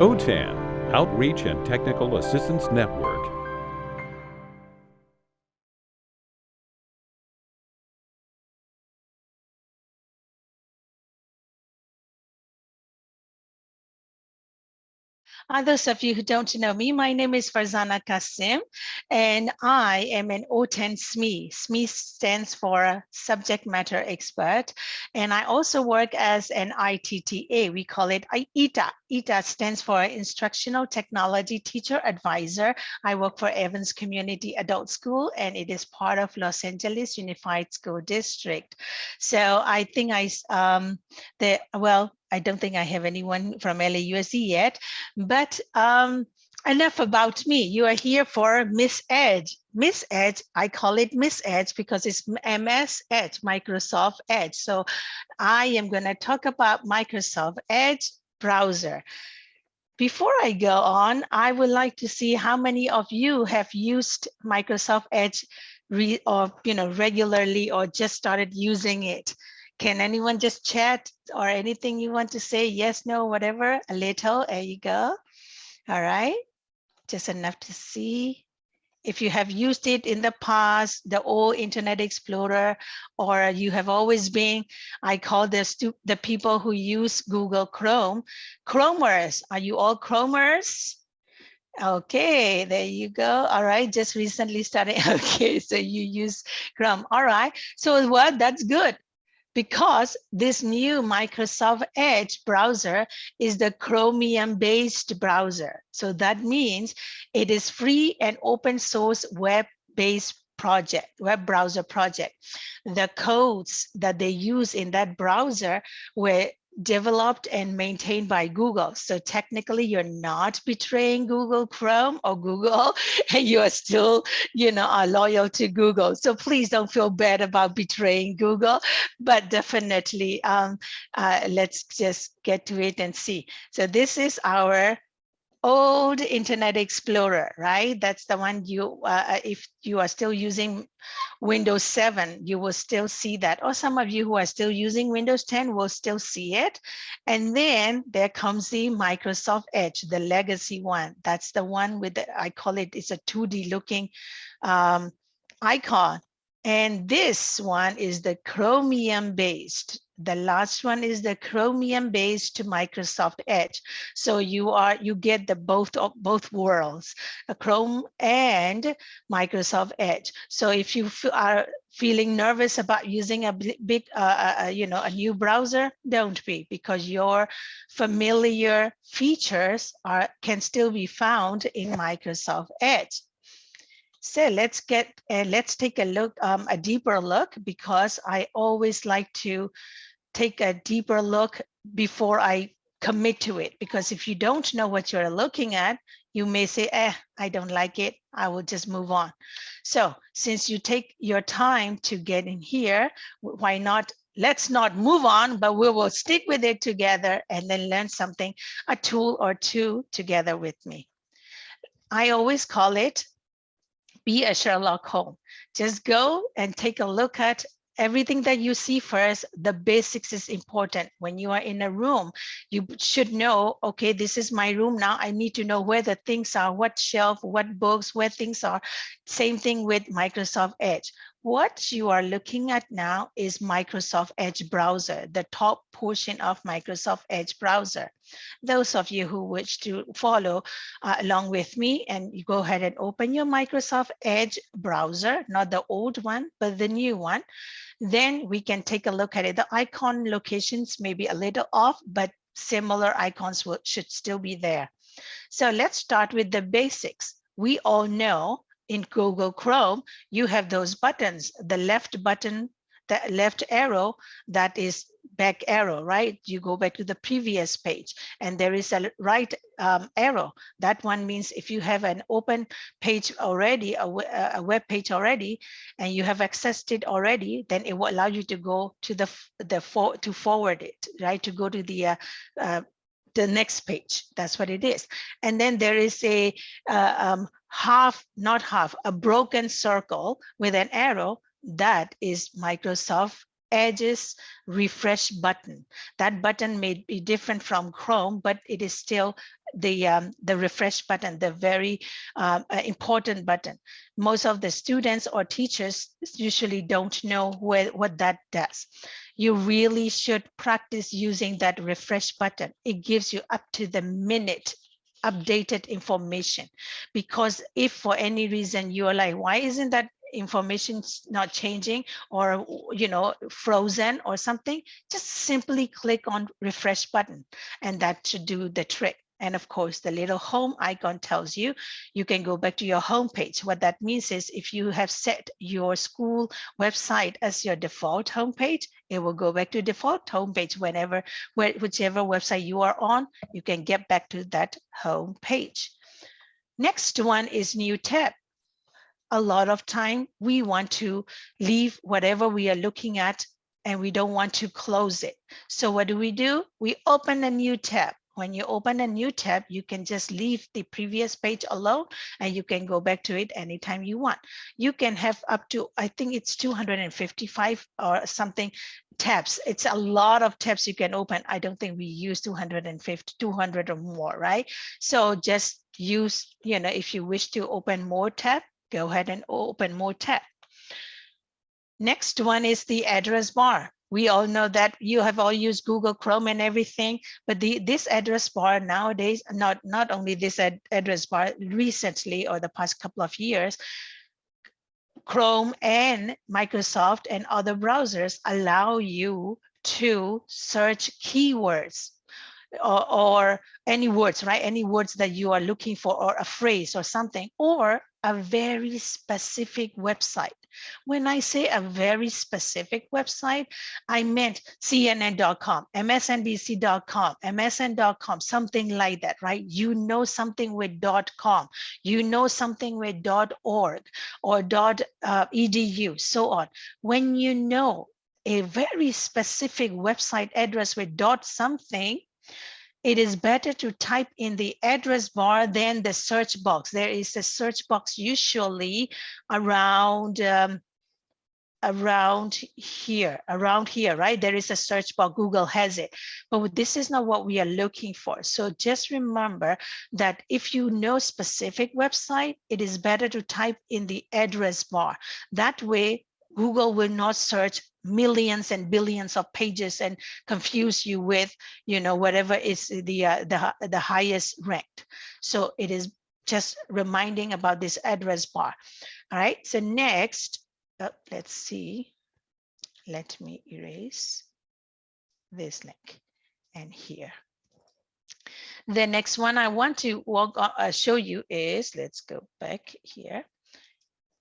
OTAN, Outreach and Technical Assistance Network. Uh, those of you who don't know me, my name is Farzana Kasim, and I am an OTAN SME. SME stands for Subject Matter Expert, and I also work as an ITTA. We call it ITA. ITA stands for Instructional Technology Teacher Advisor. I work for Evans Community Adult School, and it is part of Los Angeles Unified School District. So I think I, um, the well, I don't think I have anyone from LAUSD yet, but um, enough about me. You are here for Miss Edge. Miss Edge, I call it Miss Edge because it's MS Edge, Microsoft Edge. So I am going to talk about Microsoft Edge browser. Before I go on, I would like to see how many of you have used Microsoft Edge re or you know regularly or just started using it. Can anyone just chat or anything you want to say? Yes, no, whatever, a little, there you go. All right, just enough to see. If you have used it in the past, the old Internet Explorer, or you have always been, I call this the people who use Google Chrome, Chromers. Are you all Chromers? Okay, there you go. All right, just recently started. Okay, so you use Chrome. All right, so what? That's good because this new Microsoft Edge browser is the Chromium based browser. So that means it is free and open source web based project, web browser project. The codes that they use in that browser were developed and maintained by Google. So technically you're not betraying Google Chrome or Google and you are still, you know, are loyal to Google. So please don't feel bad about betraying Google, but definitely um, uh, let's just get to it and see. So this is our old Internet Explorer, right? That's the one you, uh, uh, if you are still using Windows 7, you will still see that. Or some of you who are still using Windows 10 will still see it. And then there comes the Microsoft Edge, the legacy one. That's the one with, the, I call it, it's a 2D looking um, icon. And this one is the Chromium based the last one is the chromium based to Microsoft Edge. So you are you get the both of both worlds, a Chrome and Microsoft Edge. So if you are feeling nervous about using a big, uh, uh, uh, you know, a new browser, don't be because your familiar features are can still be found in Microsoft Edge. So let's get and uh, let's take a look, um, a deeper look, because I always like to take a deeper look before I commit to it. Because if you don't know what you're looking at, you may say, eh, I don't like it. I will just move on. So since you take your time to get in here, why not let's not move on, but we will stick with it together and then learn something, a tool or two together with me. I always call it be a Sherlock Holmes. Just go and take a look at everything that you see first, the basics is important. When you are in a room, you should know, okay, this is my room now. I need to know where the things are, what shelf, what books, where things are. Same thing with Microsoft Edge. What you are looking at now is Microsoft Edge browser, the top portion of Microsoft Edge browser. Those of you who wish to follow uh, along with me and you go ahead and open your Microsoft Edge browser, not the old one, but the new one, then we can take a look at it. The icon locations may be a little off, but similar icons will, should still be there. So let's start with the basics. We all know in Google Chrome, you have those buttons, the left button, the left arrow, that is back arrow, right? You go back to the previous page and there is a right um, arrow. That one means if you have an open page already, a, a, web page already, and you have accessed it already, then it will allow you to go to the, the for, to forward it, right? To go to the uh, uh, the next page. That's what it is. And then there is a uh, um, half, not half, a broken circle with an arrow. That is Microsoft Edge's refresh button. That button may be different from Chrome, but it is still the um, the refresh button, the very um, uh, important button. Most of the students or teachers usually don't know where, what that does. You really should practice using that refresh button. It gives you up to the minute updated information. Because if for any reason you're like why isn't that information not changing or you know frozen or something? Just simply click on refresh button and that should do the trick and of course, the little home icon tells you you can go back to your home page. What that means is if you have set your school website as your default home page, it will go back to default home page whenever, whichever website you are on, you can get back to that home page. Next one is new tab. A lot of time we want to leave whatever we are looking at and we don't want to close it. So what do we do? We open a new tab when you open a new tab, you can just leave the previous page alone and you can go back to it anytime you want. You can have up to, I think it's 255 or something tabs. It's a lot of tabs you can open. I don't think we use 250, 200 or more, right? So just use, you know, if you wish to open more tab, go ahead and open more tab. Next one is the address bar we all know that you have all used Google Chrome and everything, but the this address bar nowadays, not, not only this ad, address bar recently or the past couple of years, Chrome and Microsoft and other browsers allow you to search keywords or, or, any words, right? Any words that you are looking for or a phrase or something, or a very specific website. When I say a very specific website, I meant CNN.com, MSNBC.com, MSN.com, something like that, right? You know something with .com, you know something with .org or uh, .edu, so on. When you know a very specific website address with dot something, it is better to type in the address bar than the search box. There is a search box usually around um, around here, around here, right? There is a search bar, Google has it, but this is not what we are looking for. So just remember that if you know specific website, it is better to type in the address bar. That way, Google will not search millions and billions of pages and confuse you with, you know, whatever is the, uh, the, the highest ranked. So it is just reminding about this address bar. All right, so next, uh, let's see. Let me erase this link and here. The next one I want to walk, uh, show you is, let's go back here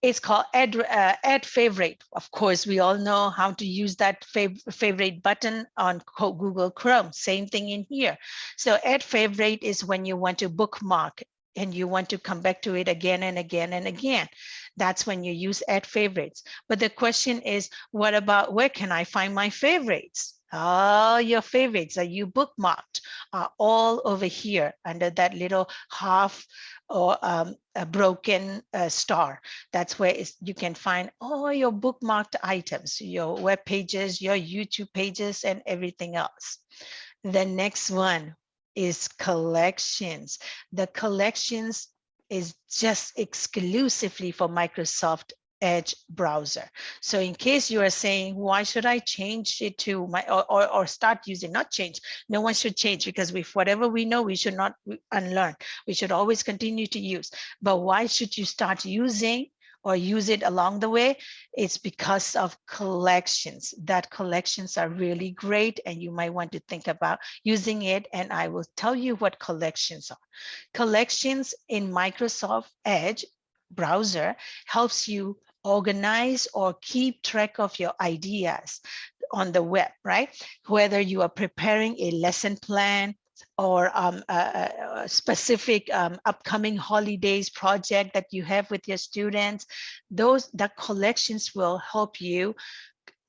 it's called add, uh, add favorite. Of course, we all know how to use that fav favorite button on Google Chrome. Same thing in here. So add favorite is when you want to bookmark and you want to come back to it again and again and again. That's when you use add favorites. But the question is, what about where can I find my favorites? all your favorites that you bookmarked are all over here under that little half or um, a broken uh, star. That's where you can find all your bookmarked items, your web pages, your YouTube pages, and everything else. The next one is collections. The collections is just exclusively for Microsoft Edge browser. So in case you are saying, why should I change it to my, or, or, or, start using, not change, no one should change because with whatever we know, we should not unlearn. We should always continue to use. But why should you start using or use it along the way? It's because of collections. That collections are really great and you might want to think about using it. And I will tell you what collections are. Collections in Microsoft Edge browser helps you organize or keep track of your ideas on the web, right? Whether you are preparing a lesson plan or um, a, a, specific um, upcoming holidays project that you have with your students, those the collections will help you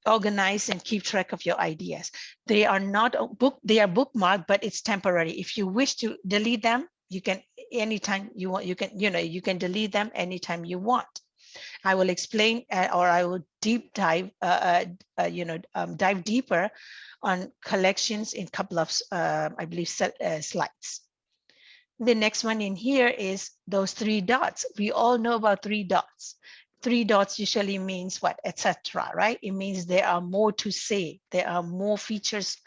organize and keep track of your ideas. They are not book, they are bookmarked, but it's temporary. If you wish to delete them, you can anytime you want, you can, you know, you can delete them anytime you want. I will explain uh, or I will deep dive, uh, uh, you know, um, dive deeper on collections in a couple of, I believe, slides. The next one in here is those three dots. We all know about three dots. Three dots usually means what, etc. right? It means there are more to say. There are more features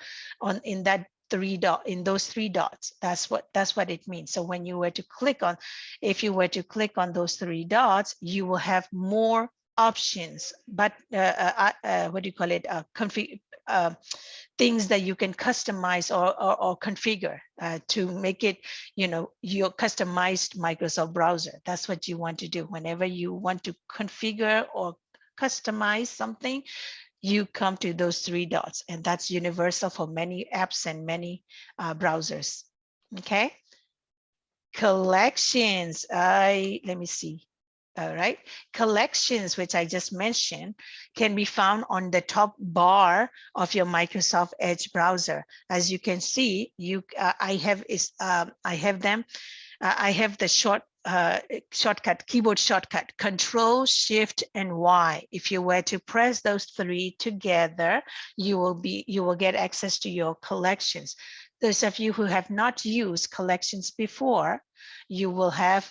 on in that three dot in those three dots that's what that's what it means so when you were to click on if you were to click on those three dots you will have more options but uh, uh, uh, what do you call it uh, config uh, things that you can customize or, or, or configure uh, to make it, you know, your customized Microsoft browser. That's what you want to do. Whenever you want to configure or customize something, you come to those three dots and that's universal for many apps and many uh, browsers. Okay. Collections. I let me see. All right. Collections, which I just mentioned, can be found on the top bar of your Microsoft Edge browser. As you can see, you uh, I have is um, I have them. Uh, I have the short uh, shortcut, keyboard shortcut, Control, Shift, and Y. If you were to press those three together, you will be you will get access to your collections. Those of you who have not used collections before, you will have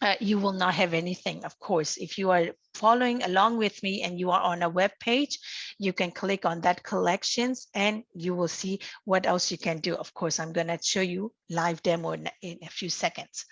uh, you will not have anything. Of course, if you are following along with me and you are on a web page, you can click on that collections and you will see what else you can do. Of course, I'm going to show you live demo in, in a few seconds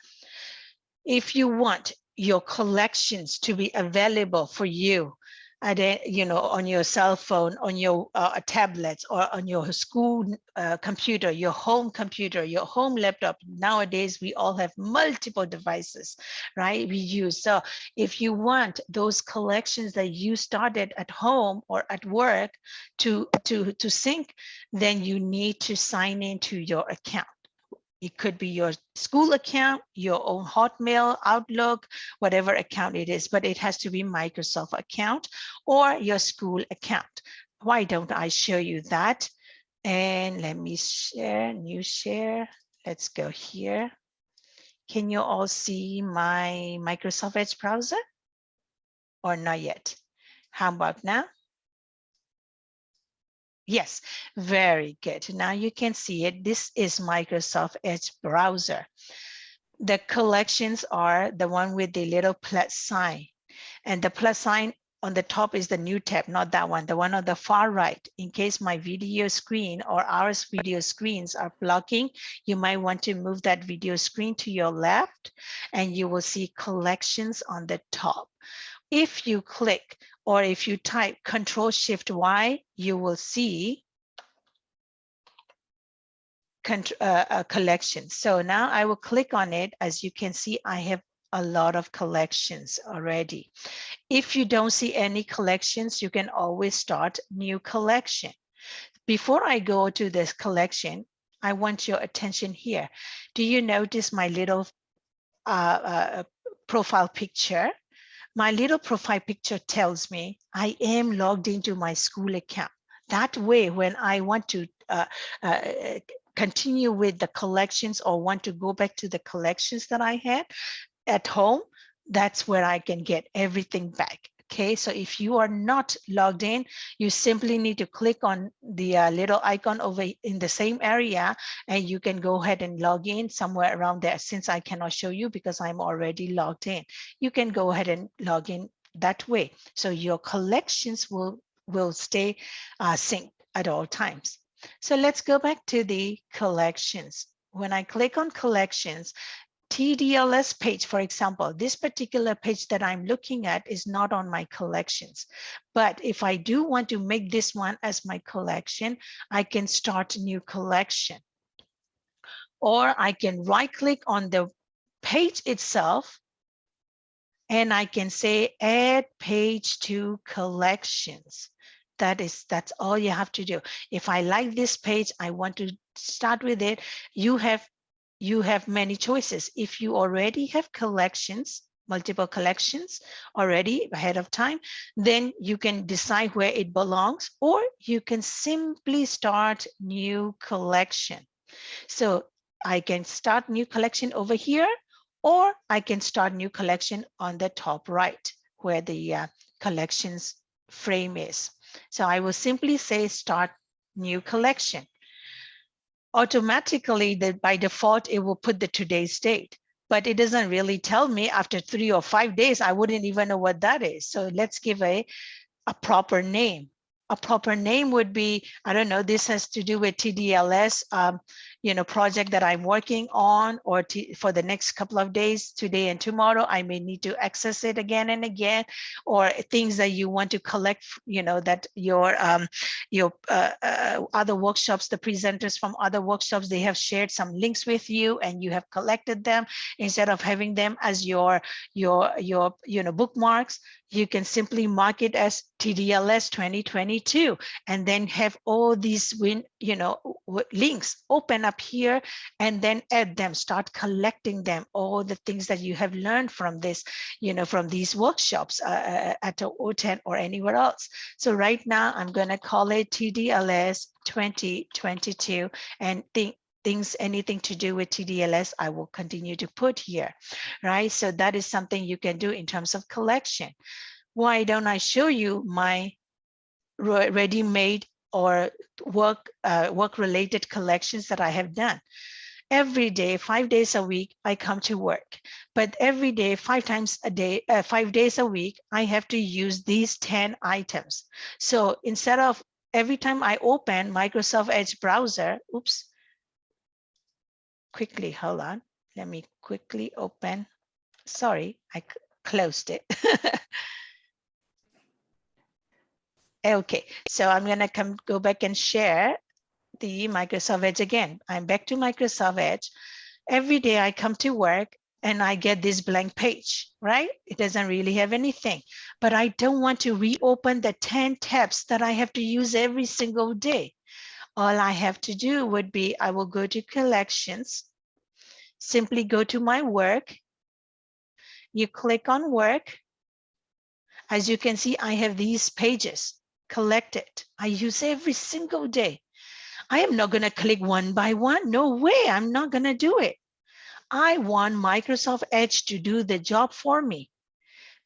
if you want your collections to be available for you at you know on your cell phone on your uh, tablets or on your school uh, computer your home computer your home laptop nowadays we all have multiple devices right we use. So if you want those collections that you started at home or at work to to to sync then you need to sign into your account it could be your school account, your own Hotmail, Outlook, whatever account it is, but it has to be Microsoft account or your school account. Why don't I show you that? And let me share, new share. Let's go here. Can you all see my Microsoft Edge browser? Or not yet? How about now? Yes, very good. Now you can see it. This is Microsoft Edge browser. The collections are the one with the little plus sign. And the plus sign on the top is the new tab, not that one, the one on the far right. In case my video screen or our video screens are blocking, you might want to move that video screen to your left and you will see collections on the top. If you click or if you type Control Shift Y, you will see uh, a collection. So now I will click on it. As you can see, I have a lot of collections already. If you don't see any collections, you can always start new collection. Before I go to this collection, I want your attention here. Do you notice my little uh, uh, profile picture? My little profile picture tells me I am logged into my school account. That way, when I want to uh, uh, continue with the collections or want to go back to the collections that I had at home, that's where I can get everything back. Okay, so if you are not logged in, you simply need to click on the uh, little icon over in the same area and you can go ahead and log in somewhere around there. Since I cannot show you because I'm already logged in, you can go ahead and log in that way. So your collections will, will stay uh, synced at all times. So let's go back to the collections. When I click on collections, TDLS page, for example, this particular page that I'm looking at is not on my collections. But if I do want to make this one as my collection, I can start a new collection. Or I can right click on the page itself and I can say add page to collections. That is, that's all you have to do. If I like this page, I want to start with it. You have you have many choices. If you already have collections, multiple collections already ahead of time, then you can decide where it belongs, or you can simply start new collection. So I can start new collection over here, or I can start new collection on the top right, where the uh, collections frame is. So I will simply say start new collection. Automatically that by default, it will put the today's date, but it doesn't really tell me after three or five days, I wouldn't even know what that is. So let's give a, a proper name a proper name would be, I don't know, this has to do with TDLS, um, you know, project that I'm working on or for the next couple of days, today and tomorrow, I may need to access it again and again, or things that you want to collect, you know, that your um, your uh, uh, other workshops, the presenters from other workshops, they have shared some links with you and you have collected them. Instead of having them as your your your you know bookmarks you can simply mark it as TDLS 2022 and then have all these win, you know, links open up here and then add them, start collecting them, all the things that you have learned from this, you know, from these workshops uh, uh at OTAN or anywhere else. So right now I'm going to call it TDLS 2022 and think things, anything to do with TDLS, I will continue to put here, right? So that is something you can do in terms of collection. Why don't I show you my ready-made or work uh, work related collections that I have done. Every day, five days a week, I come to work. But every day, five times a day, uh, five days a week, I have to use these 10 items. So instead of every time I open Microsoft Edge browser, oops, quickly, hold on. Let me quickly open. Sorry, I closed it. okay, so I'm gonna come go back and share the Microsoft Edge again. I'm back to Microsoft Edge. Every day I come to work and I get this blank page, right? It doesn't really have anything, but I don't want to reopen the 10 tabs that I have to use every single day all I have to do would be I will go to collections, simply go to my work. You click on work. As you can see, I have these pages collected. I use every single day. I am not going to click one by one. No way. I'm not going to do it. I want Microsoft Edge to do the job for me.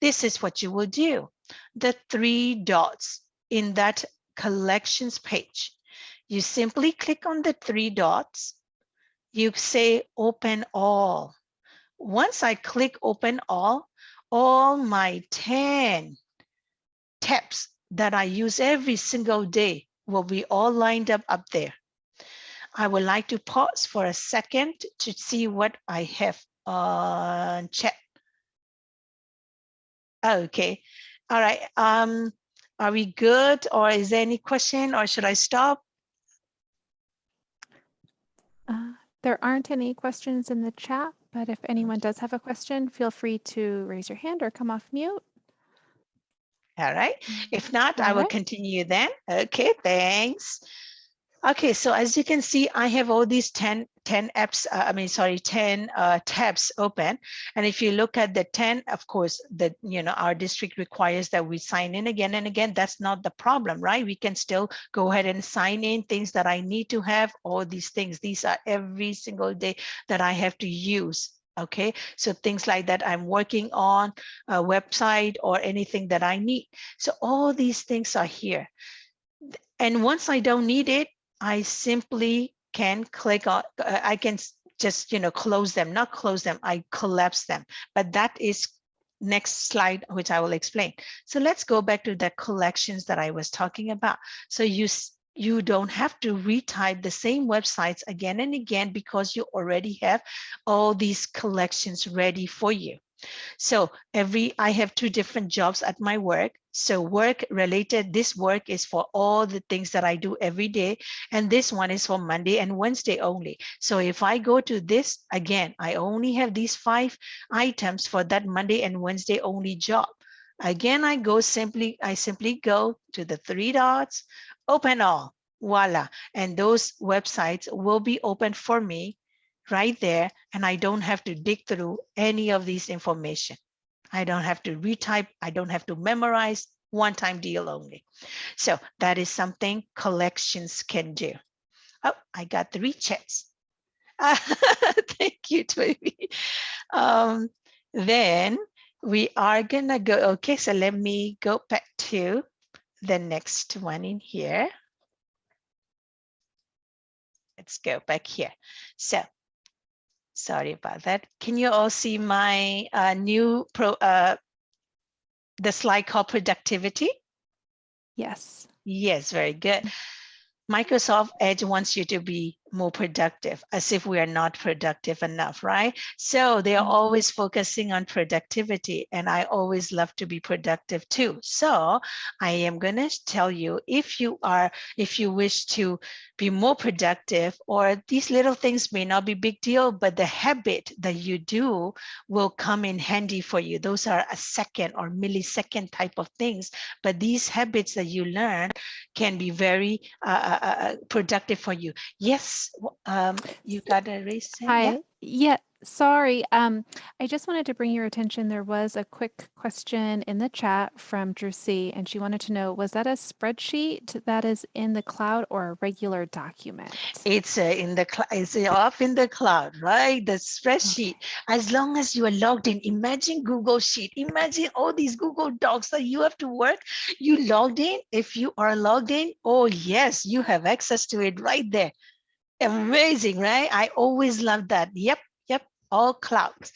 This is what you will do. The three dots in that collections page. You simply click on the three dots. You say open all. Once I click open all, all my 10 tabs that I use every single day will be all lined up up there. I would like to pause for a second to see what I have on chat. Okay, all right. Um, are we good or is there any question or should I stop? Uh, there aren't any questions in the chat, but if anyone does have a question, feel free to raise your hand or come off mute. All right. If not, All I will right. continue then. Okay, thanks. Okay, so as you can see, I have all these 10, 10 apps, uh, I mean, sorry, 10 uh, tabs open. And if you look at the 10, of course, the, you know, our district requires that we sign in again and again. That's not the problem, right? We can still go ahead and sign in things that I need to have, all these things. These are every single day that I have to use okay so things like that i'm working on a website or anything that i need so all these things are here and once i don't need it I simply can click on, uh, I can just, you know, close them, not close them, I collapse them. But that is next slide, which I will explain. So let's go back to the collections that I was talking about. So you you don't have to retype the same websites again and again because you already have all these collections ready for you. So every, I have two different jobs at my work. So work related, this work is for all the things that I do every day. And this one is for Monday and Wednesday only. So if I go to this again, I only have these five items for that Monday and Wednesday only job. Again, I go simply, I simply go to the three dots, open all, voila. And those websites will be open for me right there and I don't have to dig through any of these information. I don't have to retype, I don't have to memorize, one time deal only. So that is something collections can do. Oh, I got three chats. thank you, Toby. Um, then we are gonna go, okay, so let me go back to the next one in here. let's go back here. So sorry about that. Can you all see my uh, new pro, uh, the slide called productivity? Yes. Yes, very good. Microsoft Edge wants you to be more productive as if we are not productive enough, right? So they are Mhm. always focusing on productivity and I always love to be productive too. So I am going to tell you if you are, if you wish to be more productive or these little things may not be big deal, but the habit that you do will come in handy for you. Those are a second or millisecond type of things, but these habits that you learn can be very uh, uh, uh, productive for you. Yes, um, you got a raise hand? Yeah. Hi. Yeah, sorry. Um, I just wanted to bring your attention. There was a quick question in the chat from Drusi, and she wanted to know, was that a spreadsheet that is in the cloud or a regular document? It's uh, in the it's uh, off in the cloud, right? The spreadsheet. As long as you are logged in, imagine Google Sheet. Imagine all these Google Docs that you have to work. You logged in. If you are logged in, oh yes, you have access to it right there. Amazing, right? I always love that. Yep, yep, all clouds.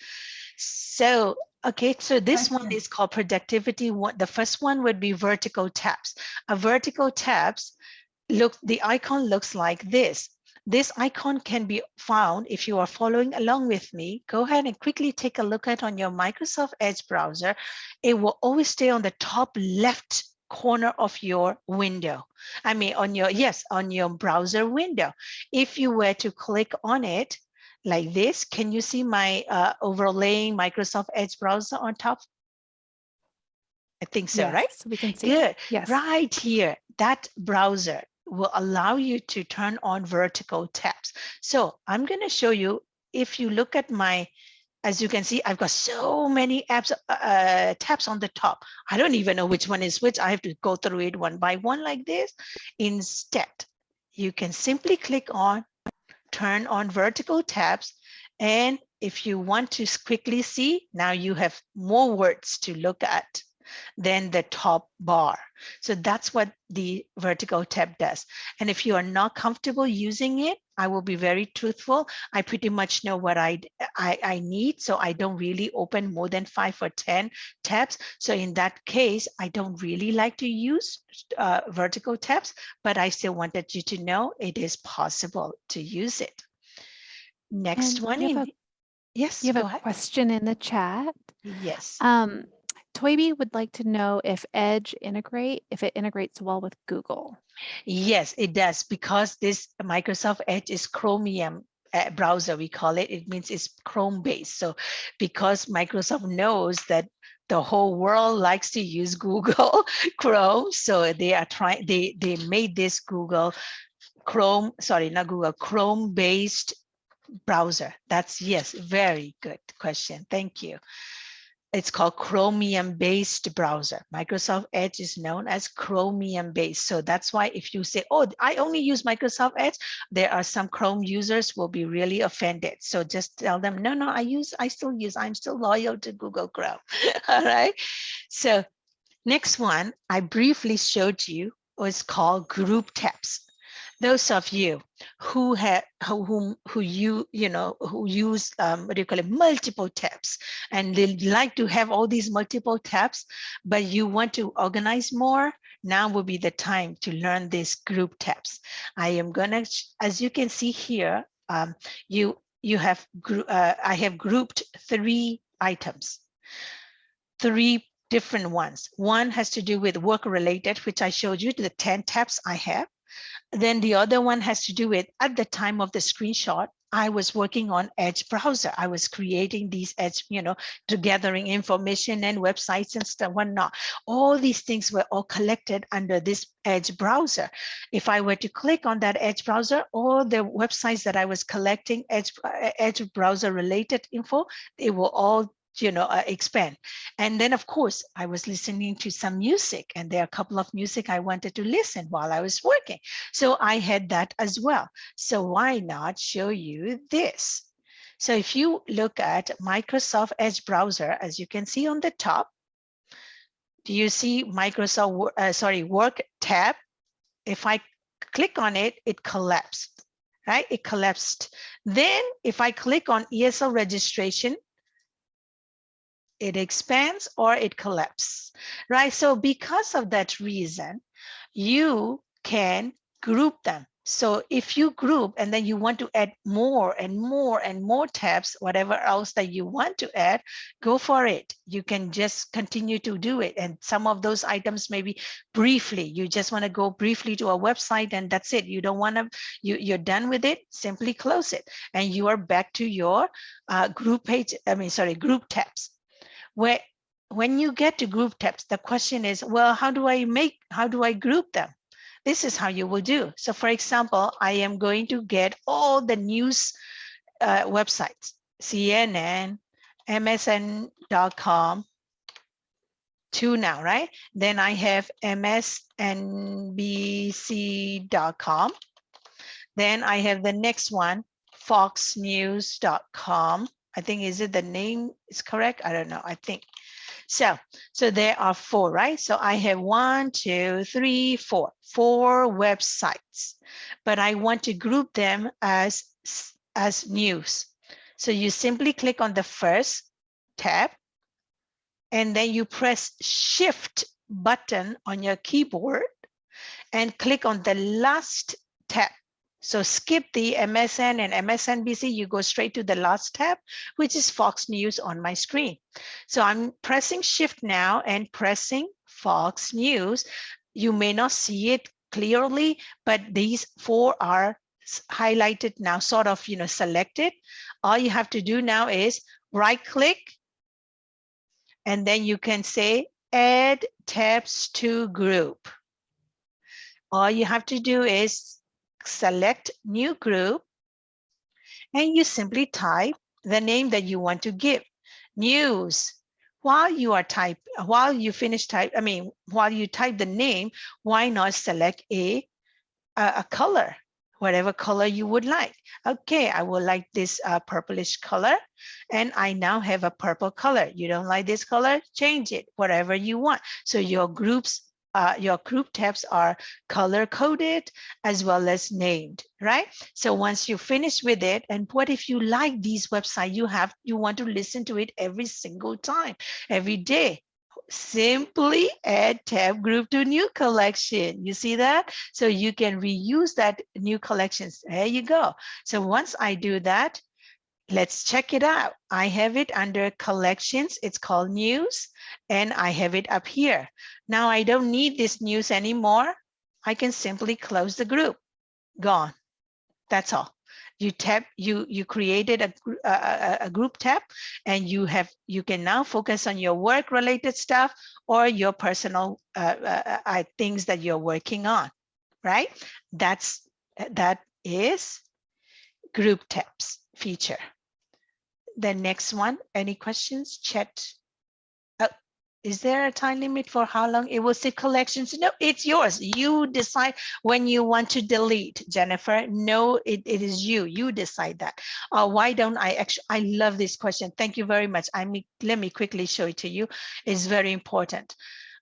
So, okay, so this one is called productivity. What the first one would be vertical tabs. A vertical tabs look, the icon looks like this. This icon can be found if you are following along with me. Go ahead and quickly take a look at on your Microsoft Edge browser. It will always stay on the top left corner of your window. I mean, on your, yes, on your browser window. If you were to click on it like this, can you see my uh, overlaying Microsoft Edge browser on top? I think so, right? We can see. Good. Yes. Right here, that browser will allow you to turn on vertical tabs. So I'm going to show you, if you look at my, as you can see, I've got so many apps, uh, tabs on the top. I don't even know which one is which. I have to go through it one by one like this. Instead, you can simply click on, turn on vertical tabs. And if you want to quickly see, now you have more words to look at than the top bar. So that's what the vertical tab does. And if you are not comfortable using it, I will be very truthful. I pretty much know what I, I, I need. So I don't really open more than five or 10 tabs. So in that case, I don't really like to use uh, vertical tabs, but I still wanted you to know it is possible to use it. Next And one. in- a- yes, You have a ahead. question in the chat. Yes. Um, Toybi would like to know if Edge integrate, if it integrates well with Google. Yes, it does because this Microsoft Edge is Chromium uh, browser, we call it. It means it's Chrome based. So because Microsoft knows that the whole world likes to use Google Chrome, so they are trying, they, they made this Google Chrome, sorry, not Google, Chrome based browser. That's yes, very good question. Thank you. It's called Chromium based browser. Microsoft Edge is known as Chromium based. So that's why if you say, oh, I only use Microsoft Edge, there are some Chrome users will be really offended. So just tell them, no, no, I use, I still use, I'm still loyal to Google Chrome. All right. So next one I briefly showed you was called group tabs those of you who have who whom who you you know who use um, what do you call it multiple tabs and they like to have all these multiple tabs but you want to organize more now will be the time to learn these group tabs i am gonna as you can see here um, you you have uh, i have grouped three items. Three different ones. One has to do with work related which i showed you to the 10 tabs i have then the other one has to do with at the time of the screenshot, I was working on Edge browser. I was creating these Edge, you know, to gathering information and websites and stuff, whatnot. All these things were all collected under this Edge browser. If I were to click on that Edge browser, all the websites that I was collecting Edge, uh, Edge browser related info, they will all you know, uh, expand. And then of course, I was listening to some music and there are a couple of music I wanted to listen while I was working. So I had that as well. So why not show you this? So if you look at Microsoft Edge browser, as you can see on the top, do you see Microsoft, uh, sorry, work tab? If I click on it, it collapsed. right? It collapsed. Then if I click on ESL registration, it expands or it collapses, right? So because of that reason, you can group them. So if you group and then you want to add more and more and more tabs, whatever else that you want to add, go for it. You can just continue to do it. And some of those items maybe briefly, you just want to go briefly to a website and that's it. You don't want to, you, you're done with it, simply close it. And you are back to your uh, group page, I mean, sorry, group tabs. Where when you get to group tabs, the question is, well, how do I make, how do I group them? this is how you will do. So for example, I am going to get all the news uh, websites, CNN, MSN.com, two now, right? Then I have MSNBC.com. Then I have the next one, FoxNews.com. I think, is it the name is correct? I don't know, I think. So, so there are four, right? So I have one, two, three, four, four websites, but I want to group them as, as news. So you simply click on the first tab and then you press shift button on your keyboard and click on the last tab so skip the MSN and MSNBC, you go straight to the last tab, which is Fox News on my screen. So I'm pressing shift now and pressing Fox News. You may not see it clearly, but these four are highlighted now, sort of, you know, selected. All you have to do now is right click, and then you can say add tabs to group. All you have to do is select new group, and you simply type the name that you want to give. News. While you are type, while you finish type, I mean, while you type the name, why not select a, a, a color, whatever color you would like. Okay, I would like this uh, purplish color, and I now have a purple color. You don't like this color, change it, whatever you want. So your groups uh, your group tabs are color coded as well as named, right? So once you finish with it, and what if you like these websites, you have, you want to listen to it every single time, every day, simply add tab group to new collection. You see that? So you can reuse that new collections. There you go. So once I do that, let's check it out. I have it under collections. It's called news and I have it up here. Now I don't need this news anymore. I can simply close the group. Gone. That's all. You tap, you you created a, a, a group tab and you have you can now focus on your work related stuff or your personal uh, uh, uh, things that you're working on, right? That's that is group tabs feature. The next one, any questions? Chat is there a time limit for how long it will sit collections? No, it's yours. You decide when you want to delete, Jennifer. No, it, it is you. You decide that. Uh, why don't I actually, I love this question. Thank you very much. I mean, let me quickly show it to you. It's very important.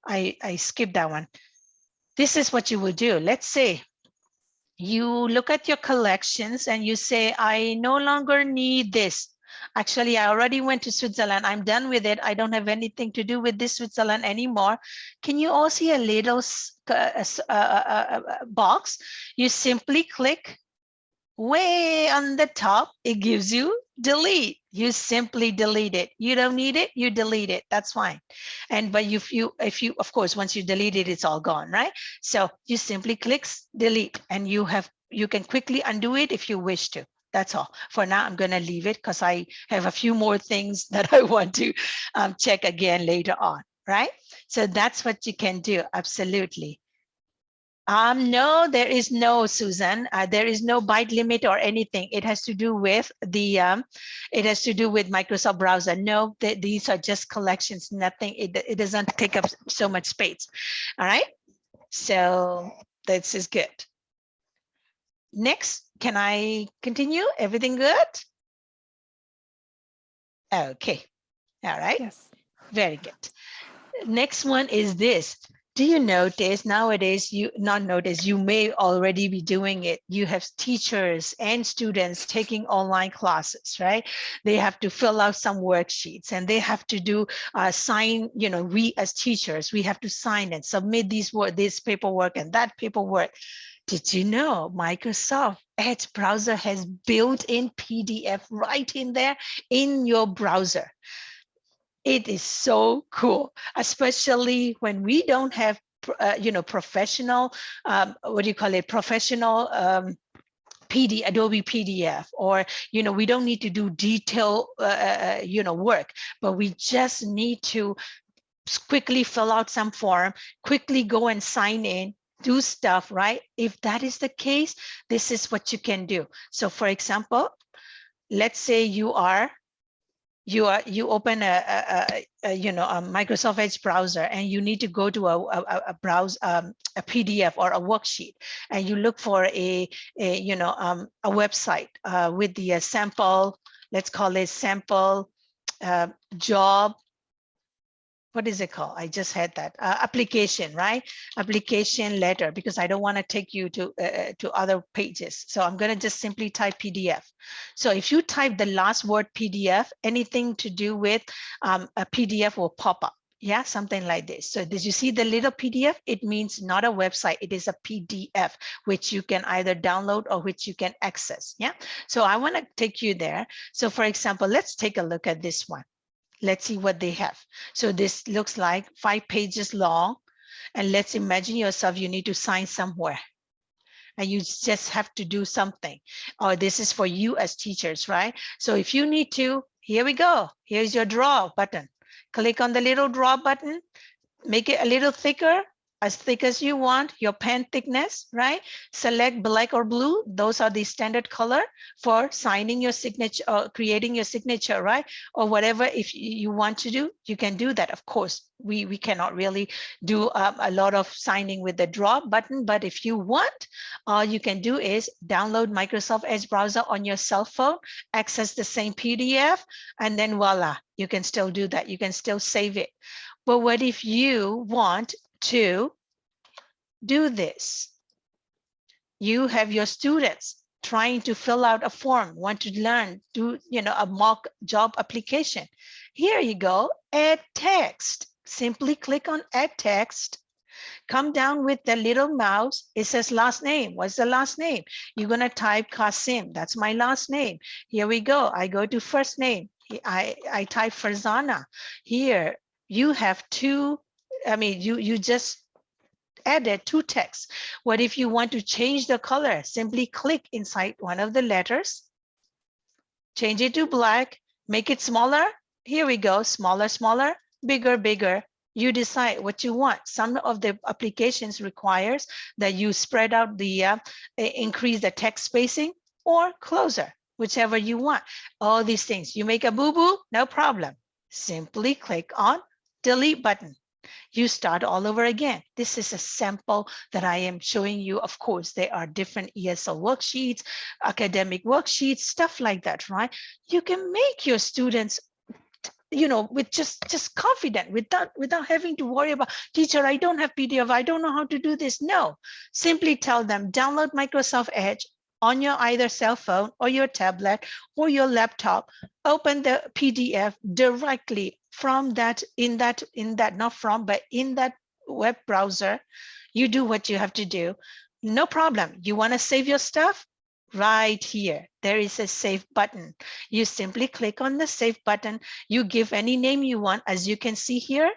I, I skipped that one. This is what you will do. Let's say you look at your collections and you say, I no longer need this. Actually, I already went to Switzerland. I'm done with it. I don't have anything to do with this Switzerland anymore. Can you all see a little uh, uh, box? You simply click way on the top. It gives you delete. You simply delete it. You don't need it. You delete it. That's fine. And but if you, if you, of course, once you delete it, it's all gone, right? So you simply click delete, and you have you can quickly undo it if you wish to. That's all. For now, I'm going to leave it because I have a few more things that I want to um, check again later on, right? So that's what you can do. Absolutely. Um, no, there is no, Susan. Uh, there is no byte limit or anything. It has to do with the, um, it has to do with Microsoft browser. No, th these are just collections, nothing. It, it doesn't take up so much space. All right. So this is good. Next, can I continue? Everything good? Okay. All right. Yes. Very good. Next one is this. do you notice nowadays you not notice you may already be doing it you have teachers and students taking online classes right they have to fill out some worksheets and they have to do uh, sign you know we as teachers we have to sign and submit these work this paperwork and that paperwork did you know Microsoft Edge browser has built-in PDF right in there in your browser? It is so cool, especially when we don't have, uh, you know, professional, um, what do you call it, professional um, PD, Adobe PDF, or, you know, we don't need to do detail, uh, uh, you know, work, but we just need to quickly fill out some form, quickly go and sign in, do stuff, right? If that is the case, this is what you can do. So for example, let's say you are you are you open a, a, a, you know a Microsoft Edge browser and you need to go to a a, a browse um, a PDF or a worksheet and you look for a, a you know um, a website uh, with the uh, sample let's call it sample uh, job what is it called? I just had that uh, application, right? Application letter, because I don't want to take you to uh, uh to other pages. So I'm going to just simply type PDF. So if you type the last word PDF, anything to do with um, a PDF will pop up. Yeah, something like this. So did you see the little PDF? It means not a website. It is a PDF, which you can either download or which you can access. Yeah. So I want to take you there. So for example, let's take a look at this one. Let's see what they have. So this looks like five pages long. And let's imagine yourself, you need to sign somewhere and you just have to do something. Or this is for you as teachers, right? So if you need to, here we go. Here's your draw button. Click on the little draw button, make it a little thicker as thick as you want, your pen thickness, right? Select black or blue. Those are the standard color for signing your signature or creating your signature, right? Or whatever, if you want to do, you can do that. Of course, we, we cannot really do um, a lot of signing with the draw button, but if you want, all you can do is download Microsoft Edge browser on your cell phone, access the same PDF, and then voila, you can still do that. You can still save it. But what if you want to do this. You have your students trying to fill out a form, want to learn, do you know a mock job application. Here you go, add text. Simply click on add text. Come down with the little mouse. It says last name. What's the last name? You're going to type Kasim. That's my last name. Here we go. I go to first name. I, I type Farzana. Here you have two I mean, you, you just added two texts. What if you want to change the color? Simply click inside one of the letters, change it to black, make it smaller. Here we go, smaller, smaller, bigger, bigger. You decide what you want. Some of the applications requires that you spread out the, uh, increase the text spacing or closer, whichever you want. All these things. You make a boo-boo, no problem. Simply click on delete button you start all over again. This is a sample that I am showing you. Of course, there are different ESL worksheets, academic worksheets, stuff like that, right? You can make your students you know with just just confident without without having to worry about teacher i don't have pdf i don't know how to do this no simply tell them download microsoft edge on your either cell phone or your tablet or your laptop open the pdf directly from that in that in that not from but in that web browser. You do what you have to do. No problem. You want to save your stuff? Right here. There is a save button. You simply click on the save button. You give any name you want. As you can see here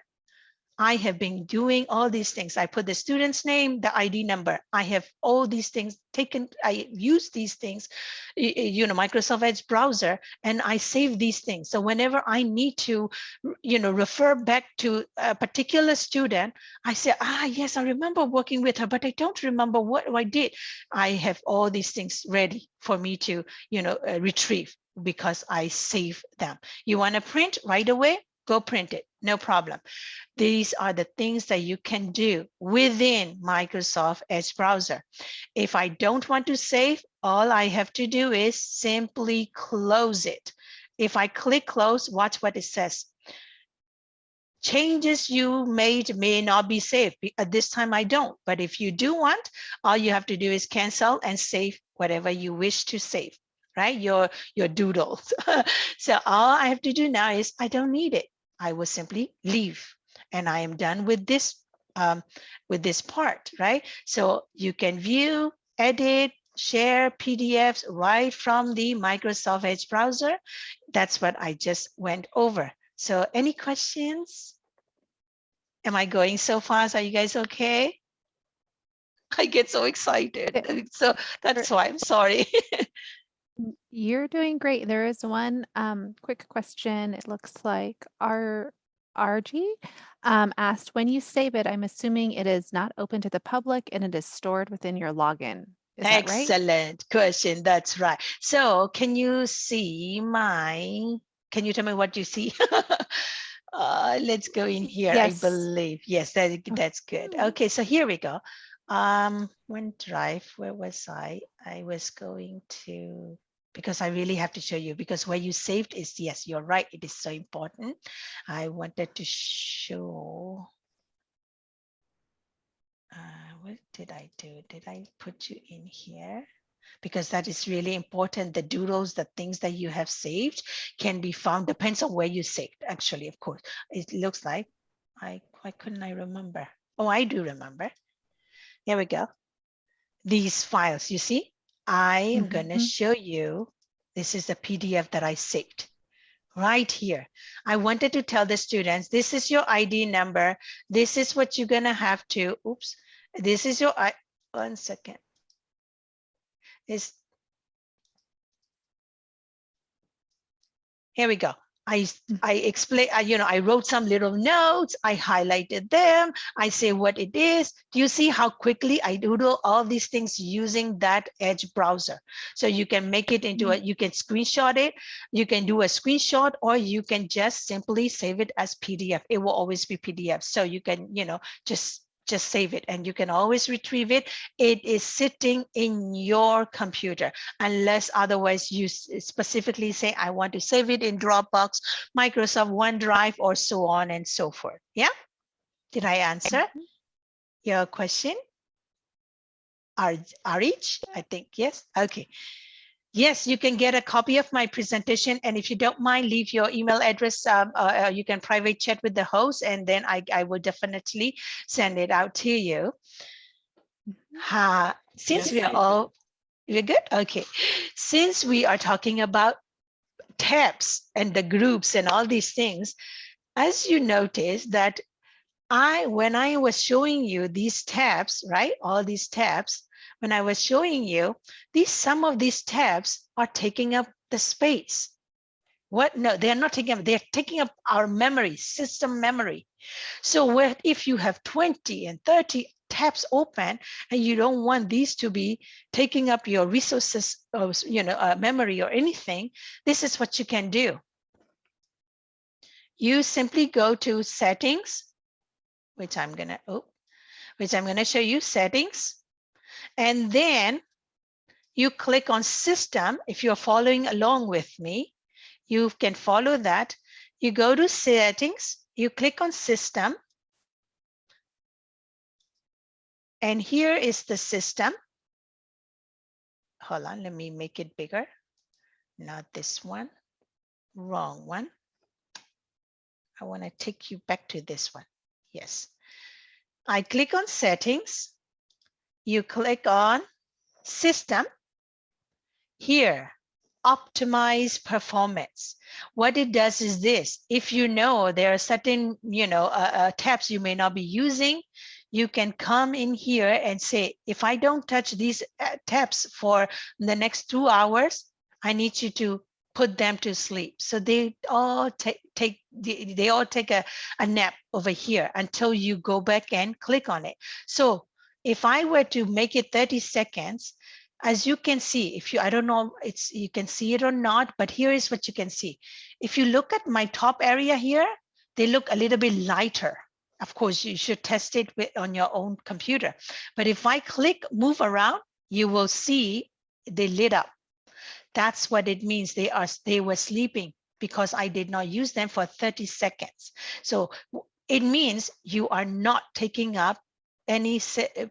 I have been doing all these things. I put the student's name, the ID number. I have all these things taken. I use these things, you know, Microsoft Edge browser, and I save these things. So whenever I need to, you know, refer back to a particular student, I say, ah, yes, I remember working with her, but I don't remember what I did. I have all these things ready for me to, you know, uh, retrieve because I save them. You want to print right away? Go print it, no problem. These are the things that you can do within Microsoft Edge browser. If I don't want to save, all I have to do is simply close it. If I click close, watch what it says. changes you made may not be saved. At this time, I don't. But if you do want, all you have to do is cancel and save whatever you wish to save, right? Your, your doodles. so all I have to do now is I don't need it. I will simply leave and I am done with this um, with this part, right? So you can view, edit, share PDFs right from the Microsoft Edge browser. That's what I just went over. So any questions? Am I going so fast? Are you guys okay? I get so excited. So that's why I'm sorry. You're doing great. There is one um, quick question. It looks like our RG um, asked, when you save it, I'm assuming it is not open to the public and it is stored within your login. Is that right? Excellent question. That's right. So can you see my, can you tell me what you see? uh, let's go in here. Yes. I believe. Yes, that, that's good. Mhm. Okay, so here we go. Um, OneDrive, where was I? I was going to, because I really have to show you because where you saved is, yes, you're right. It is so important. I wanted to show. Uh, what did I do? Did I put you in here? Because that is really important. The doodles, the things that you have saved can be found, depends on where you saved, actually, of course. It looks like, I, why couldn't I remember? Oh, I do remember. Here we go. These files, you see, I am gonna Mhm. show you, this is the PDF that I saved right here. I wanted to tell the students, this is your ID number. This is what you're gonna have to, oops, this is your, I, one second. This. Here we go. I, Mm. I explain, I, you know, I wrote some little notes, I highlighted them, I say what it is. Do you see how quickly I doodle all these things using that Edge browser? So you can make it into a, you can screenshot it, you can do a screenshot, or you can just simply save it as PDF. It will always be PDF. So you can, you know, just just save it and you can always retrieve it. It is sitting in your computer unless otherwise you specifically say, I want to save it in Dropbox, Microsoft OneDrive, or so on and so forth. Yeah. Did I answer your question? Each? I think yes. Okay. Yes, you can get a copy of my presentation. And if you don't mind, leave your email address. Um, uh, uh, you can private chat with the host and then I, I will definitely send it out to you. Uh, since Yes, we are all, we're good? Okay. Since we are talking about tabs and the groups and all these things, as you notice that I, when I was showing you these tabs, right, all these tabs, when I was showing you, these some of these tabs are taking up the space. What? No, they're not taking up, they're taking up our memory, system memory. So what if you have 20 and 30 tabs open and you don't want these to be taking up your resources, of, you know, uh, memory or anything, this is what you can do. You simply go to settings, which I'm gonna, oh, which I'm gonna show you settings. And then you click on system. If you're following along with me, you can follow that. You go to settings, you click on system. And here is the system. Hold on, let me make it bigger. Not this one, wrong one. I want to take you back to this one. Yes. I click on settings. You click on system. Here, optimize performance. What it does is this. If you know there are certain, you know, uh, uh, tabs you may not be using, you can come in here and say, if I don't touch these uh, tabs for the next two hours, I need you to put them to sleep. So they all take, take they, all take a, a nap over here until you go back and click on it. So if I were to make it 30 seconds, as you can see, if you, I don't know, it's you can see it or not, but here is what you can see. If you look at my top area here, they look a little bit lighter. Of course, you should test it with, on your own computer. But if I click move around, you will see they lit up. That's what it means. They are they were sleeping because I did not use them for 30 seconds. So it means you are not taking up any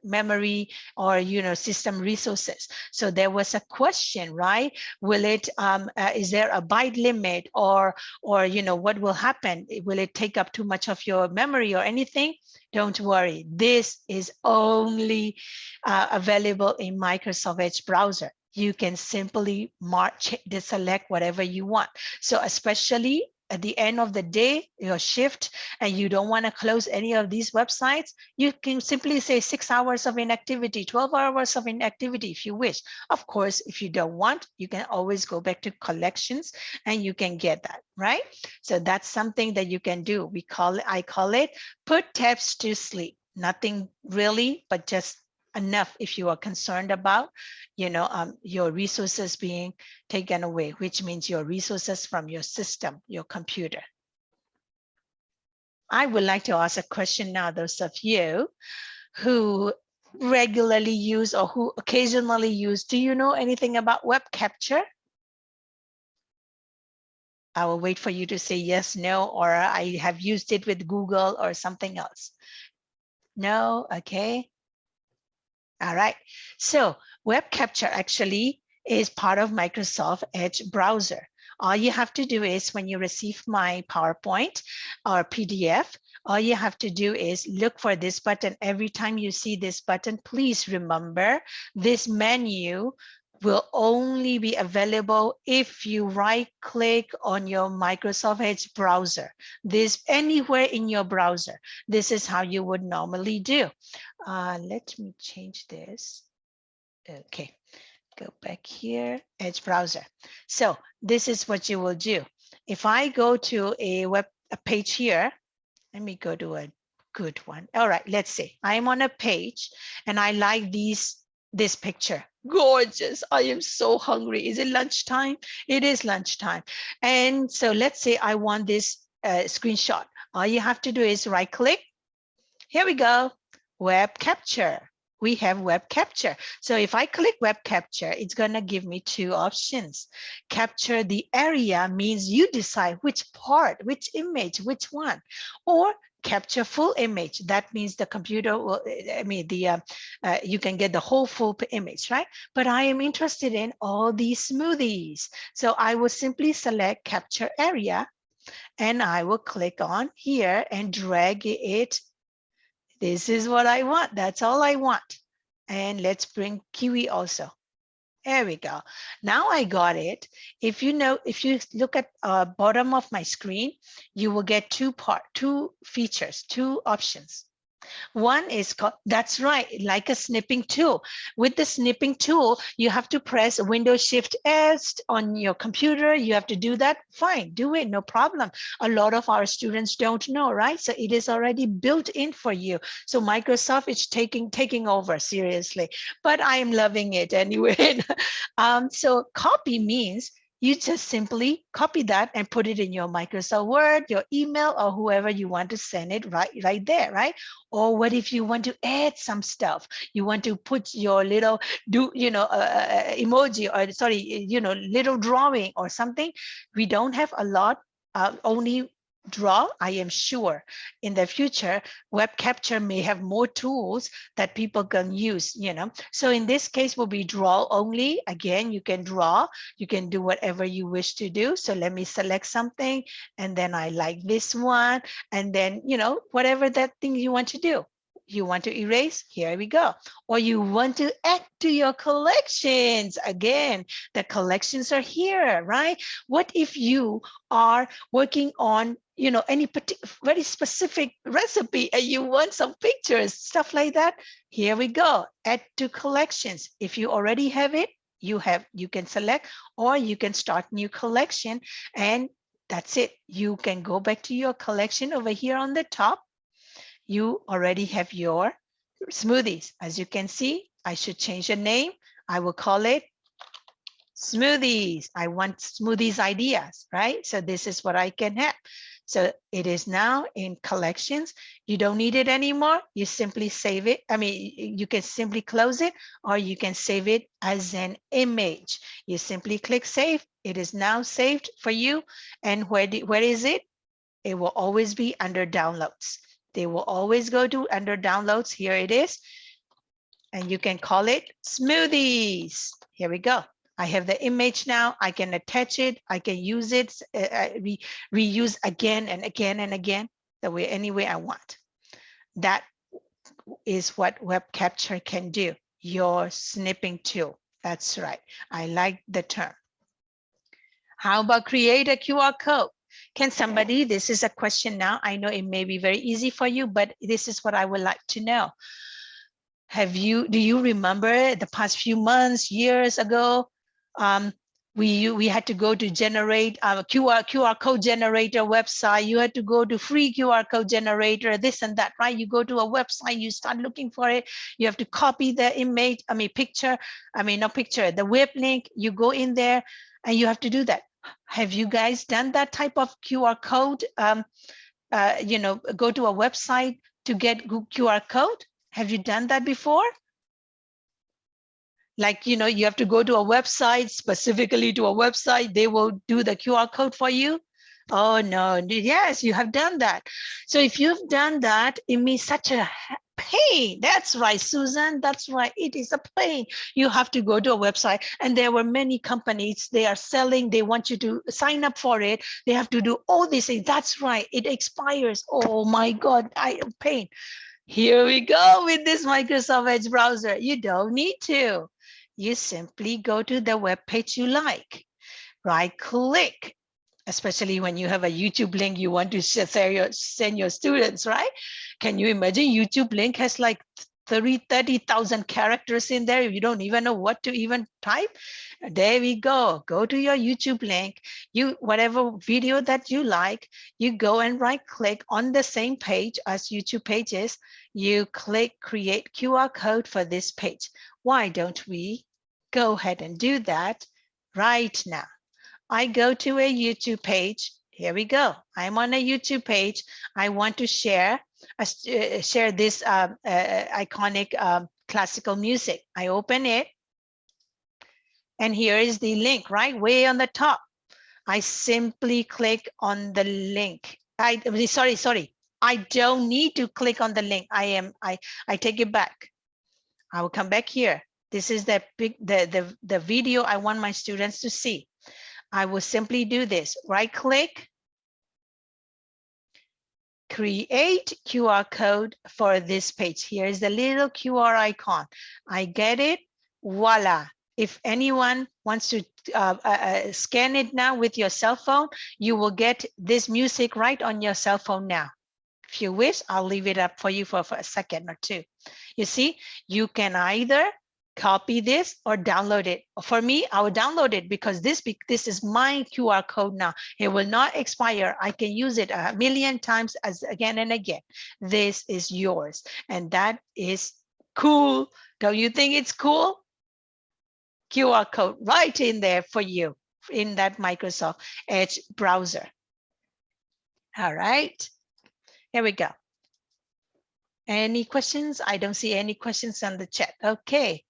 memory or you know system resources. So there was a question right? Will it um uh, is there a byte limit or or you know what will happen? Will it take up too much of your memory or anything? Don't worry. This is only uh, available in microsoft edge browser. You can simply march deselect whatever you want. So especially at the end of the day, your shift, and you don't want to close any of these websites, you can simply say six hours of inactivity, 12 hours of inactivity if you wish. Of course, if you don't want, you can always go back to collections and you can get that, right? So that's something that you can do. We call it, I call it put tabs to sleep. Nothing really, but just enough if you are concerned about you know um, your resources being taken away which means your resources from your system your computer i would like to ask a question now those of you who regularly use or who occasionally use do you know anything about web capture I will wait for you to say yes, no, or I have used it with Google or something else. No, okay. All right, so web capture actually is part of Microsoft Edge browser. All you have to do is when you receive my PowerPoint or PDF, all you have to do is look for this button. Every time you see this button, please remember this menu will only be available if you right click on your Microsoft Edge browser. This anywhere in your browser. This is how you would normally do. Uh, let me change this. Okay, go back here, Edge browser. So this is what you will do. If I go to a web a page here, let me go to a good one. All right, let's see. I'm on a page and I like these this picture. Gorgeous. I am so hungry. Is it lunchtime? It is lunchtime. And so let's say i want this uh, screenshot. All you have to do is right click. Here we go. Web capture. We have web capture. So if i click web capture it's going to give me two options. Capture the area means you decide which part which image which one. Or capture full image. That means the computer will, I mean, the uh, uh, you can get the whole full image, right? But I am interested in all these smoothies. So I will simply select capture area and I will click on here and drag it. This is what I want. That's all I want. And let's bring Kiwi also. There we go. Now I got it. If you know, if you look at uh, bottom of my screen, you will get two part, two features, two options. One is called, that's right, like a snipping tool. With the snipping tool, you have to press Windows Shift S on your computer. You have to do that. Fine, do it, no problem. A lot of our students don't know, right? So it is already built in for you. So Microsoft is taking taking over seriously, but I am loving it anyway. um, so copy means you just simply copy that and put it in your Microsoft Word, your email, or whoever you want to send it right, right there, right? Or what if you want to add some stuff? You want to put your little do, you know, uh, uh, uh emoji or sorry, you know, little drawing or something. We don't have a lot, uh, only draw, I am sure in the future, web capture may have more tools that people can use, you know. So in this case will be draw only. Again, you can draw, you can do whatever you wish to do. So let me select something and then I like this one and then, you know, whatever that thing you want to do you want to erase, here we go. Or you want to add to your collections. Again, the collections are here, right? What if you are working on you know any very specific recipe and you want some pictures stuff like that here we go add to collections if you already have it you have you can select or you can start new collection and that's it you can go back to your collection over here on the top you already have your smoothies. As you can see, I should change the name. I will call it smoothies. I want smoothies ideas, right? So this is what I can have. So it is now in collections. You don't need it anymore. You simply save it. I mean, you can simply close it or you can save it as an image. You simply click save. It is now saved for you. And where, do, where is it? it will always be under downloads. They will always go to under downloads. Here it is. And you can call it smoothies. Here we go. I have the image now. I can attach it. I can use it, uh, re reuse again and again and again the way any way I want. That is what web capture can do. Your snipping tool. That's right. I like the term. How about create a QR code? Can somebody, this is a question now. I know it may be very easy for you, but this is what I would like to know. Have you, do you remember the past few months, years ago, um, we we had to go to generate a QR QR code generator website. You had to go to free QR code generator, this and that, right? You go to a website, you start looking for it. You have to copy the image, I mean picture, I mean not picture, the web link. You go in there, and you have to do that. Have you guys done that type of QR code? Um, uh, you know, go to a website to get QR code. Have you done that before? Like you know you have to go to a website specifically to a website they will do the qr code for you. Oh no. Yes you have done that. So if you've done that it means such a pain. That's right susan. That's right. It is a pain. You have to go to a website. And there were many companies they are selling they want you to sign up for it. They have to do all these things. That's right. It expires. Oh my god. I am pain. Here we go with this microsoft edge browser. You don't need to you simply go to the web page you like, right click, especially when you have a YouTube link you want to share your, send your students, right? Can you imagine YouTube link has like 30, 30,000 characters in there. You don't even know what to even type. There we go. Go to your YouTube link. You whatever video that you like, you go and right click on the same page as YouTube pages. You click create QR code for this page. Why don't we go ahead and do that right now? I go to a YouTube page. Here we go. I'm on a YouTube page. I want to share share this um, uh, iconic um, classical music. I open it. And here is the link right way on the top. I simply click on the link. I sorry, sorry. I don't need to click on the link. I am I I take it back. I will come back here. This is the, big, the, the, the video I want my students to see. I will simply do this, right click, create QR code for this page. Here is the little QR icon. I get it, voila. If anyone wants to uh, uh, uh, scan it now with your cell phone, you will get this music right on your cell phone now. If you wish, I'll leave it up for you for, for a second or two. You see, you can either copy this or download it. For me, I will download it because this, this is my QR code now. It will not expire. I can use it a million times as again and again. This is yours. And that is cool. Don't you think it's cool? QR code right in there for you in that Microsoft Edge browser. All right, here we go. Any questions? I don't see any questions on the chat. Okay.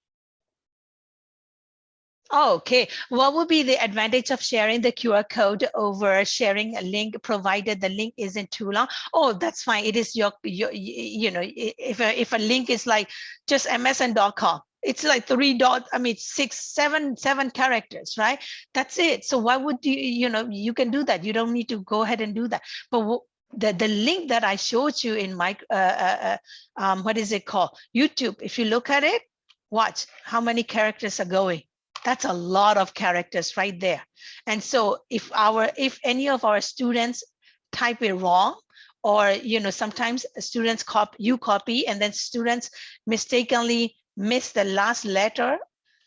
Okay, what would be the advantage of sharing the QR code over sharing a link provided the link isn't too long? Oh, that's fine. It is your, your you know, if a, if a link is like just msn.com, it's like three dot, I mean, six, seven, seven characters, right? That's it. So why would you, you know, you can do that. You don't need to go ahead and do that. But the, the link that I showed you in my, uh, uh, uh, um, what is it called? YouTube, if you look at it, watch how many characters are going that's a lot of characters right there. And so if our if any of our students type it wrong, or you know, sometimes students copy you copy and then students mistakenly miss the last letter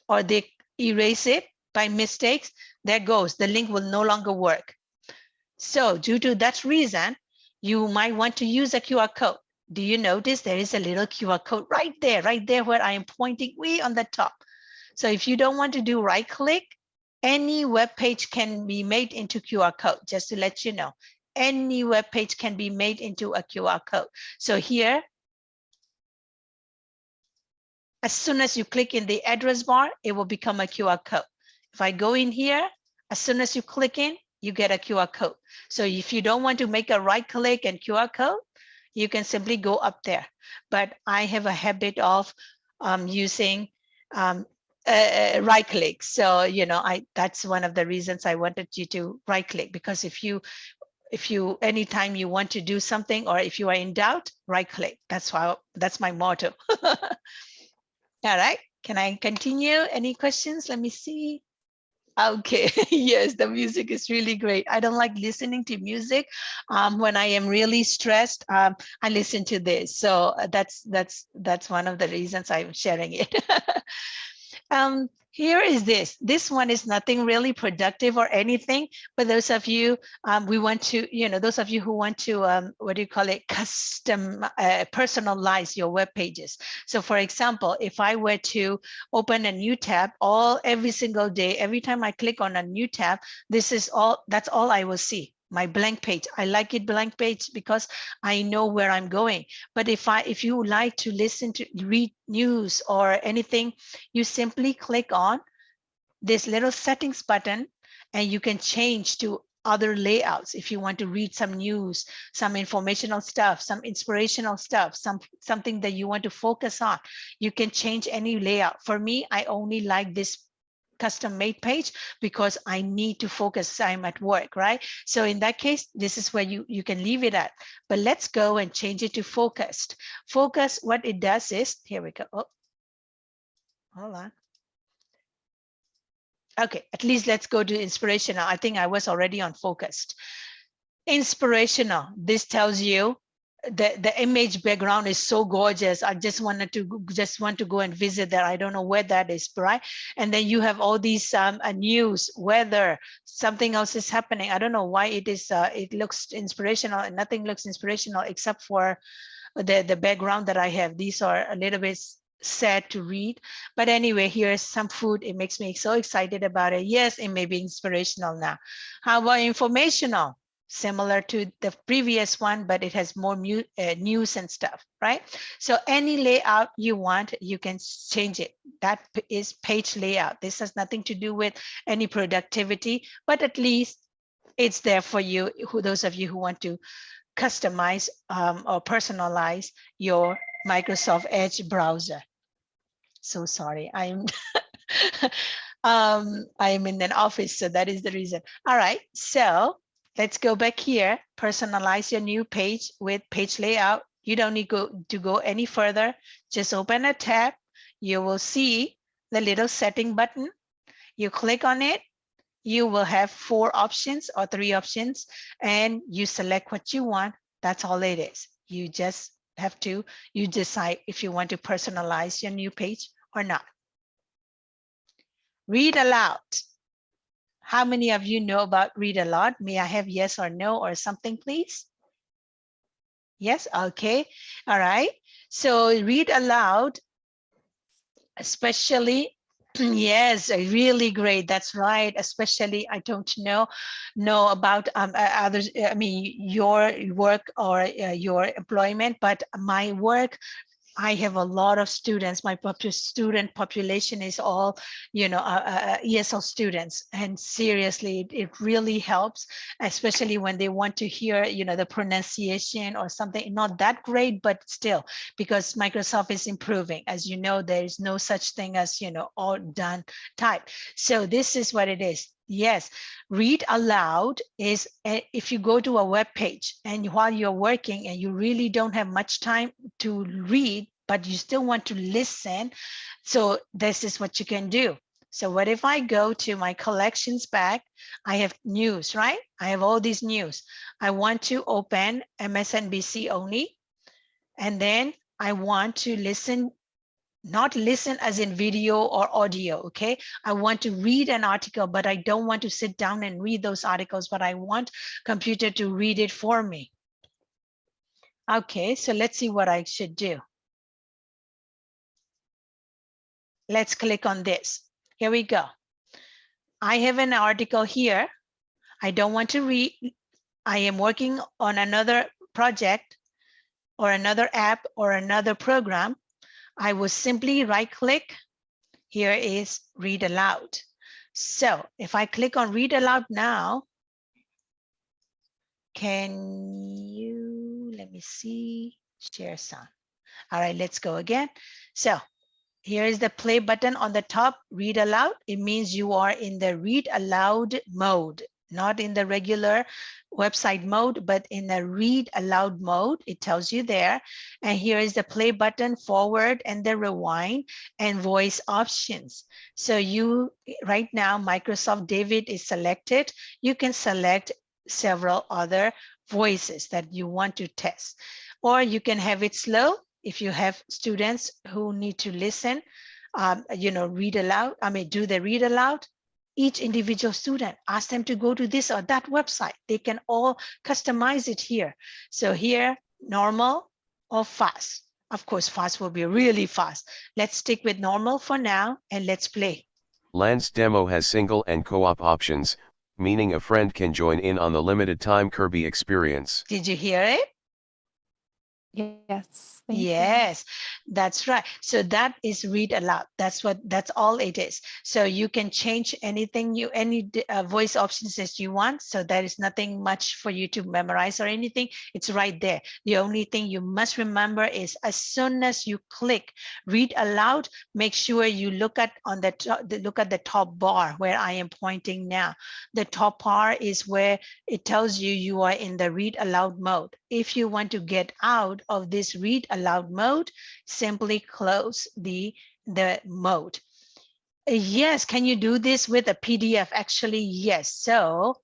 or they erase it by mistakes, there goes, the link will no longer work. So due to that reason, you might want to use a QR code. Do you notice there is a little QR code right there, right there where I am pointing way on the top. So if you don't want to do right click, any web page can be made into QR code, just to let you know. Any web page can be made into a QR code. So here, as soon as you click in the address bar, it will become a QR code. If I go in here, as soon as you click in, you get a QR code. So if you don't want to make a right click and QR code, you can simply go up there. But I have a habit of um, using um, uh, right click. So, you know, I that's one of the reasons I wanted you to right click because if you if you anytime you want to do something or if you are in doubt, right click. That's why that's my motto. All right. Can I continue? Any questions? Let me see. Okay, yes, the music is really great. I don't like listening to music. Um, when I am really stressed, um, I listen to this. So uh, that's that's that's one of the reasons I'm sharing it. um, here is this. This one is nothing really productive or anything, but those of you, um, we want to, you know, those of you who want to, um, what do you call it, custom, uh, personalize your web pages. So for example, if I were to open a new tab all every single day, every time I click on a new tab, this is all, that's all I will see my blank page. I like it blank page because I know where I'm going. But if I if you like to listen to read news or anything, you simply click on this little settings button and you can change to other layouts if you want to read some news, some informational stuff, some inspirational stuff, some something that you want to focus on. You can change any layout. For me, I only like this custom made page because I need to focus. I'm at work, right? So in that case, this is where you, you can leave it at. But let's go and change it to focused. Focus, what it does is, here we go. Oh, hold on. Okay, at least let's go to inspirational. I think I was already on focused. Inspirational, this tells you the the image background is so gorgeous. I just wanted to just want to go and visit there i don't know where that is right and then you have all these um uh, news weather something else is happening. I don't know why it is uh, it looks inspirational. And nothing looks inspirational except for the the background that i have. These are a little bit sad to read but anyway here's some food. It makes me so excited about it. Yes it may be inspirational now. How about informational similar to the previous one, but it has more uh, news and stuff, right? So any layout you want, you can change it. That is page layout. This has nothing to do with any productivity, but at least it's there for you, who those of you who want to customize um, or personalize your Microsoft Edge browser. So sorry, I'm um, I'm in an office, so that is the reason. All right, so Let's go back here, personalize your new page with page layout. You don't need go, to go any further. Just open a tab. You will see the little setting button. You click on it. You will have four options or three options and you select what you want. That's all it is. You just have to, you decide if you want to personalize your new page or not. Read aloud. How many of you know about read aloud? May I have yes or no or something, please? Yes, okay. All right. So read aloud, especially yes really great that's right especially i don't know know about um, others i mean your work or uh, your employment but my work I have a lot of students. My student population is all, you know, uh, uh, uh ESL students. And seriously, it, it, really helps, especially when they want to hear, you know, the pronunciation or something not that great, but still, because Microsoft is improving. As you know, there is no such thing as, you know, all done type. So this is what it is. Yes, read aloud is eh, if you go to a web page and while you're working and you really don't have much time to read, but you still want to listen. So this is what you can do. So what if I go to my collections back? I have news, right? I have all these news. I want to open MSNBC only. And then I want to listen not listen as in video or audio okay? I want to read an article but i don't want to sit down and read those articles but i want computer to read it for me. Okay so let's see what i should do. Let's click on this. Here we go. I have an article here. I don't want to read. I am working on another project or another app or another program I will simply right click. Here is read aloud. So if I click on read aloud now, Can you, let me see, share sound. All right, let's go again. So here is the play button on the top, read aloud. It means you are in the read aloud mode, not in the regular website mode, but in the read aloud mode. It tells you there. And here is the play button forward and the rewind and voice options. So you right now, Microsoft David is selected. You can select several other voices that you want to test, or you can have it slow if you have students who need to listen, um, you know, read aloud, I mean, do the read aloud, each individual student, ask them to go to this or that website. They can all customize it here. So here, normal or fast. Of course, fast will be really fast. Let's stick with normal for now and let's play. Lance demo has single and co-op options, meaning a friend can join in on the limited time Kirby experience. Did you hear it? Yes. Thank you. Yes, that's right. So that is read aloud. That's what, that's all it is. So you can change anything you, any uh, voice options that you want. So there is nothing much for you to memorize or anything. It's right there. The only thing you must remember is as soon as you click read aloud, make sure you look at on the, top, the look at the top bar where I am pointing now. The top bar is where it tells you you are in the read aloud mode. If you want to get out of this read aloud mode, simply close the, the mode. Yes, can you do this with a PDF? Actually, yes. So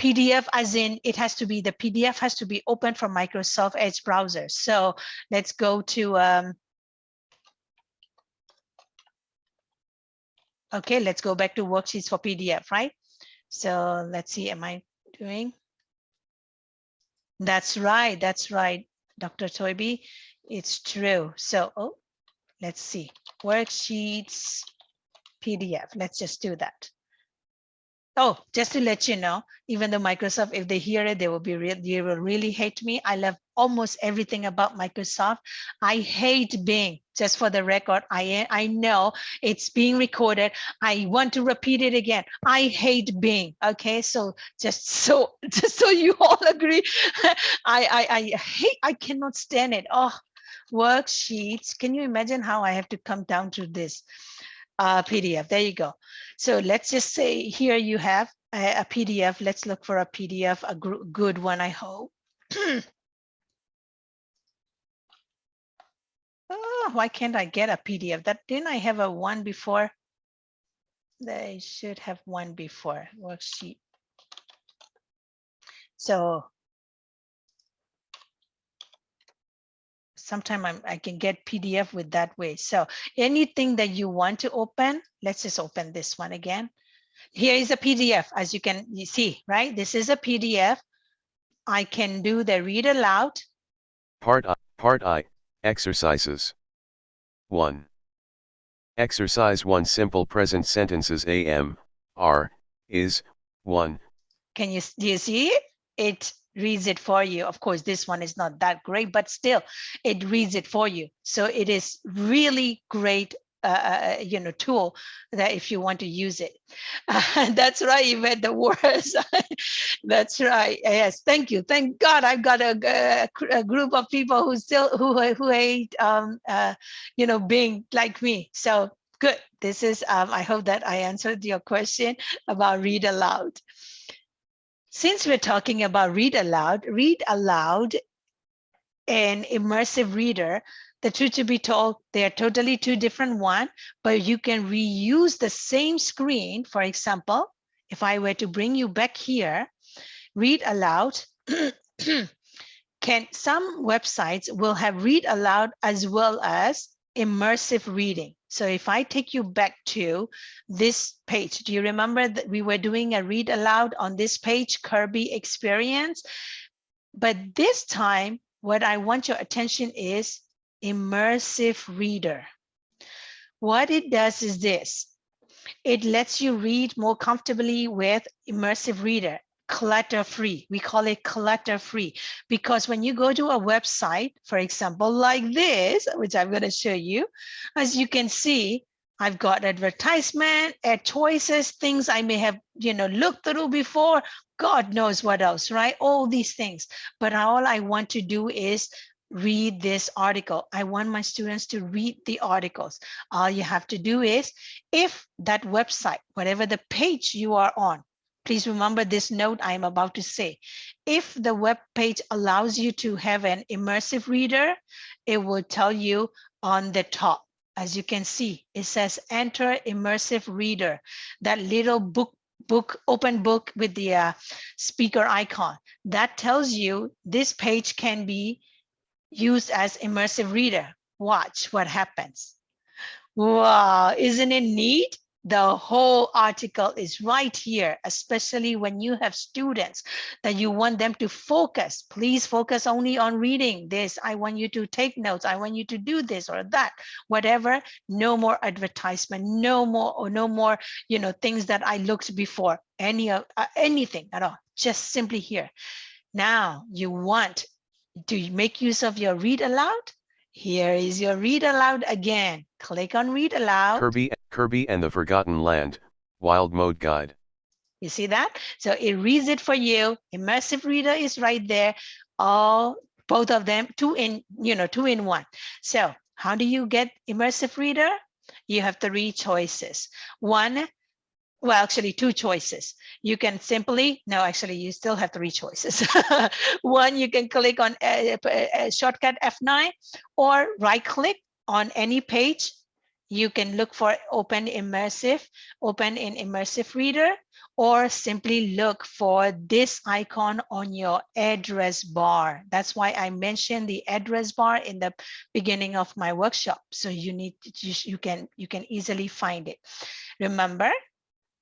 PDF as in it has to be, the PDF has to be open from Microsoft Edge browser. So let's go to, um, okay, let's go back to worksheets for PDF, right? So let's see, am I doing? That's right. That's right, Dr. Toby. It's true. So, oh, let's see. Worksheets, PDF. Let's just do that. Oh, just to let you know, even though Microsoft, if they hear it, they will be real, they will really hate me. I love almost everything about Microsoft. I hate Bing. Just for the record, I I know it's being recorded. I want to repeat it again. I hate Bing. Okay, so just so just so you all agree, I I I hate. I cannot stand it. Oh, worksheets. Can you imagine how I have to come down to this? uh, PDF. There you go. So let's just say here you have a, a PDF. Let's look for a PDF, a good one, I hope. oh, why can't I get a PDF? That didn't I have a one before? They should have one before worksheet. So sometime I'm, I can get PDF with that way. So anything that you want to open, let's just open this one again. Here is a PDF, as you can you see, right? This is a PDF. I can do the read aloud. Part I, Part I, Exercises. 1. Exercise 1 Simple present sentences am, are, is, 1. Can you, do you see it? It reads it for you. Of course, this one is not that great, but still it reads it for you. So it is really great uh, you know, tool that if you want to use it. that's right, you read the words. that's right. Yes, thank you. Thank God I've got a, a, a group of people who still who who hate um, uh, you know Bing like me. So good. This is um, I hope that I answered your question about read aloud. Since we're talking about read aloud, read aloud and immersive reader the truth to be told, they are totally two different one, but you can reuse the same screen. For example, if I were to bring you back here, read aloud, can some websites will have read aloud as well as immersive reading. So if I take you back to this page, do you remember that we were doing a read aloud on this page, Kirby experience? But this time, what I want your attention is immersive reader. What it does is this. It lets you read more comfortably with immersive reader, clutter free. We call it clutter free because when you go to a website, for example, like this, which I'm going to show you, as you can see, I've got advertisement, ad choices, things I may have, you know, looked through before. God knows what else, right? All these things. But all I want to do is read this article. I want my students to read the articles. All you have to do is if that website, whatever the page you are on, please remember this note I am about to say. If the web page allows you to have an immersive reader, it will tell you on the top. As you can see, it says enter immersive reader, that little book book open book with the uh, speaker icon that tells you this page can be used as immersive reader. Watch what happens. Wow, isn't it neat? The whole article is right here, especially when you have students that you want them to focus. Please focus only on reading this. I want you to take notes. I want you to do this or that, whatever. No more advertisement, no more or no more, you know, things that I looked before, any of uh, anything at all, just simply here. Now you want to make use of your read aloud, here is your read aloud again. Click on read aloud. Kirby, Kirby and the Forgotten Land, Wild Mode Guide. You see that? So it reads it for you. Immersive reader is right there. All both of them, two in, you know, two in one. So how do you get immersive reader? You have three choices. One, well, actually two choices. You can simply, no, actually you still have three choices. One, you can click on a, a, a shortcut F9 or right click on any page. You can look for open immersive, open in immersive reader, or simply look for this icon on your address bar. That's why I mentioned the address bar in the beginning of my workshop. So you need to, you can you can easily find it. Remember,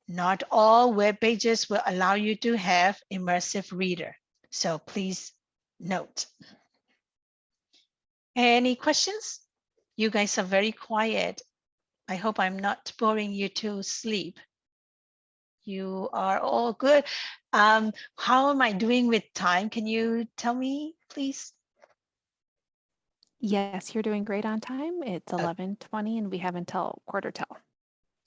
not all web pages will allow you to have immersive reader. So please note. Any questions? You guys are very quiet. I hope I'm not boring you to sleep. You are all good. Um, how am I doing with time? Can you tell me, please? Yes, you're doing great on time. It's 11:20 and we have until quarter till.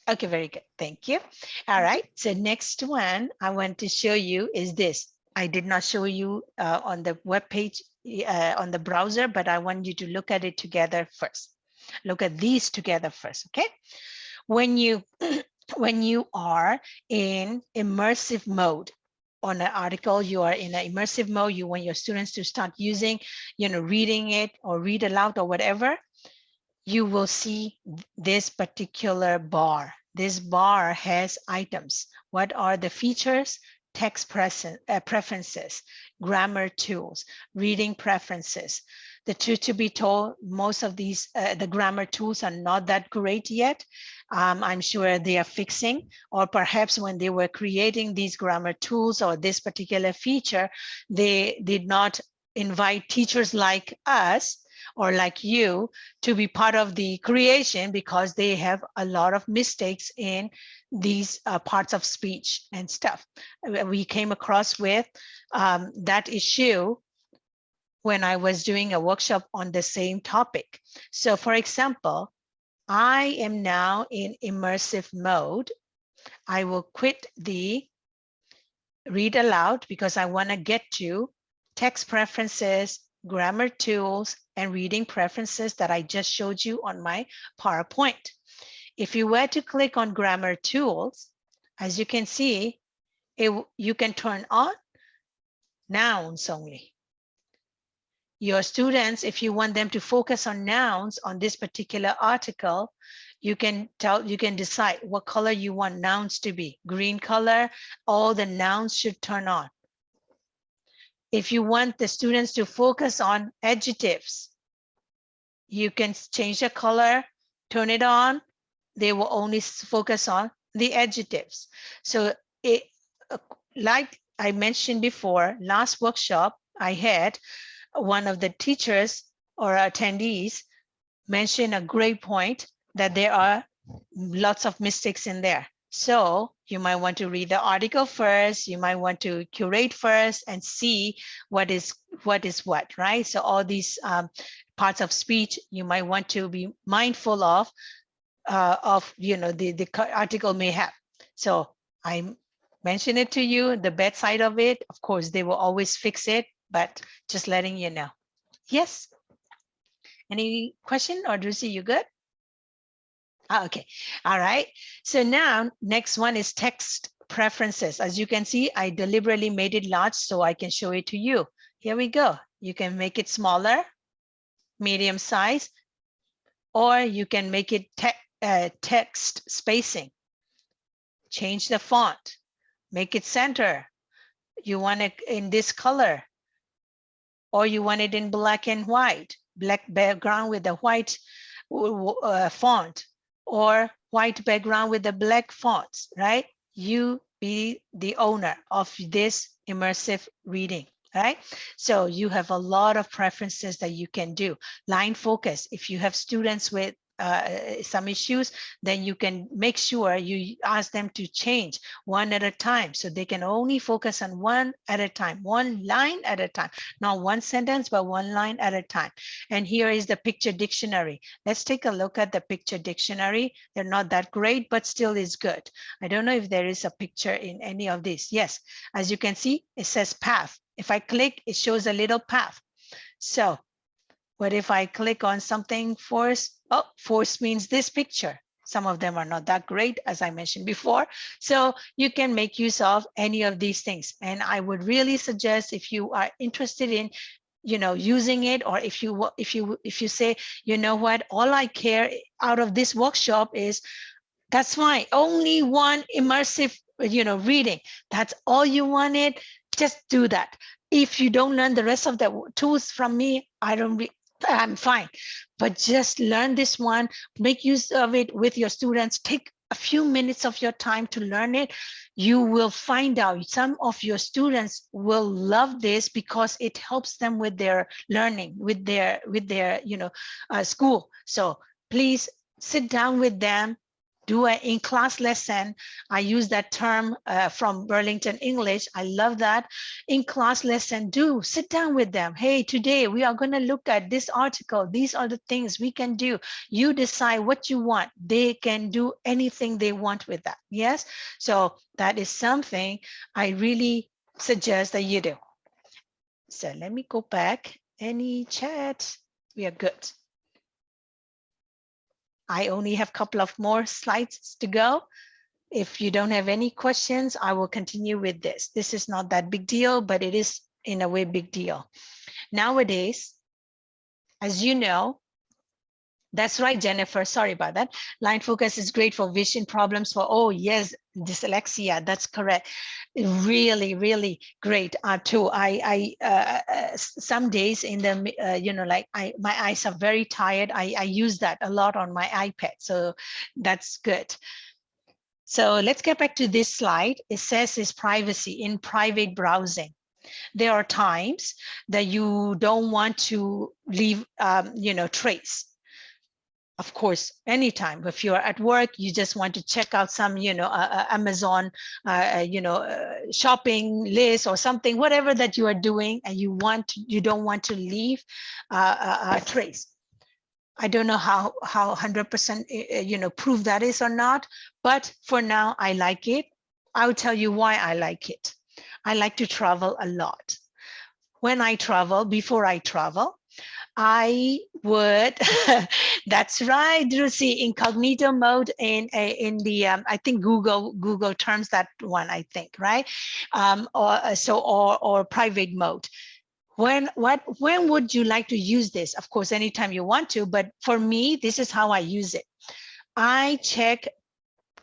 Okay, very good. Thank you. All right. So next one I want to show you is this. I did not show you uh, on the web page uh, on the browser, but I want you to look at it together first. Look at these together first. Okay. When you when you are in immersive mode on an article, you are in an immersive mode. You want your students to start using, you know, reading it or read aloud or whatever you will see this particular bar. This bar has items. What are the features? Text uh, preferences, grammar tools, reading preferences. The truth to be told, most of these, uh, the grammar tools are not that great yet. Um, I'm sure they are fixing, or perhaps when they were creating these grammar tools or this particular feature, they did not invite teachers like us or like you to be part of the creation because they have a lot of mistakes in these uh, parts of speech and stuff. We came across with um, that issue when I was doing a workshop on the same topic. So for example, I am now in immersive mode. I will quit the read aloud because I want to get to text preferences, grammar tools, and reading preferences that I just showed you on my PowerPoint. If you were to click on grammar tools, as you can see, it, you can turn on nouns only. Your students, if you want them to focus on nouns on this particular article, you can tell you can decide what color you want nouns to be green color all the nouns should turn on if you want the students to focus on adjectives, you can change the color, turn it on. They will only focus on the adjectives. So it, uh, like I mentioned before, last workshop I had, one of the teachers or attendees mentioned a great point that there are lots of mistakes in there. So you might want to read the article first. You might want to curate first and see what is what is what, right? So all these um, parts of speech you might want to be mindful of uh, of, you know, the, the article may have. So I mention it to you, the bad side of it. Of course, they will always fix it, but just letting you know. Yes. Any question or Drusi, you good? Ah, okay, all right. So now next one is text preferences. As you can see, I deliberately made it large so I can show it to you. Here we go. You can make it smaller, medium size, or you can make it te uh, text spacing. Change the font, make it center. You want it in this color, or you want it in black and white, black background with a white uh, font, or white background with the black fonts, right? You be the owner of this immersive reading right? So you have a lot of preferences that you can do. Line focus, if you have students with uh, some issues, then you can make sure you ask them to change one at a time so they can only focus on one at a time, one line at a time, not one sentence, but one line at a time. And here is the picture dictionary. Let's take a look at the picture dictionary. They're not that great, but still is good. I don't know if there is a picture in any of these. Yes, as you can see, it says path. If I click, it shows a little path. So what if I click on something force? Oh, force means this picture. Some of them are not that great, as I mentioned before. So you can make use of any of these things. And I would really suggest if you are interested in you know using it or if you if you if you say you know what all i care out of this workshop is that's fine only one immersive you know reading that's all you wanted just do that if you don't learn the rest of the tools from me i don't I'm fine. But just learn this one, make use of it with your students, take a few minutes of your time to learn it, you will find out some of your students will love this because it helps them with their learning, with their with their you know uh, school. So please sit down with them, do an in-class lesson. I use that term uh, from Burlington English. I love that. In-class lesson, do sit down with them. Hey, today we are going to look at this article. These are the things we can do. You decide what you want. They can do anything they want with that. Yes. So that is something I really suggest that you do. So let me go back. Any chat? We are good. I only have a couple of more slides to go. If you don't have any questions, I will continue with this. This is not that big deal, but it is in a way big deal. Nowadays, as you know, that's right, Jennifer. Sorry about that. Line focus is great for vision problems for, oh, yes, dyslexia. That's correct. Really, really great uh, too. I, I, uh, uh, some days in the, uh, you know, like I, my eyes are very tired. I, I use that a lot on my iPad. So that's good. So let's get back to this slide. It says is privacy in private browsing there are times that you don't want to leave um, you know trace of course, anytime if you're at work, you just want to check out some, you know, uh, Amazon, uh, you know, uh, shopping list or something, whatever that you are doing, and you want, you don't want to leave uh, a trace. I don't know how how 100% you know prove that is or not, but for now I like it. I'll tell you why I like it. I like to travel a lot. When I travel, before I travel, I would. That's right, Drusi. Incognito mode in in the um, I think Google Google terms that one. I think right, um, or uh, so or or private mode. When what when would you like to use this? Of course, anytime you want to. But for me, this is how I use it. I check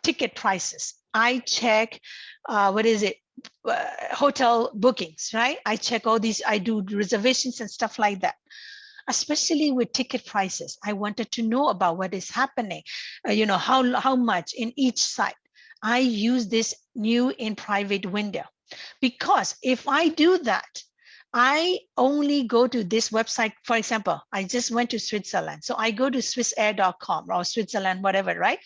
ticket prices. I check uh, what is it uh, hotel bookings, right? I check all these. I do reservations and stuff like that especially with ticket prices. I wanted to know about what is happening, uh, you know, how, how much in each site. I use this new in private window because if I do that, I only go to this website. For example, I just went to Switzerland. So I go to swissair.com or Switzerland, whatever, right?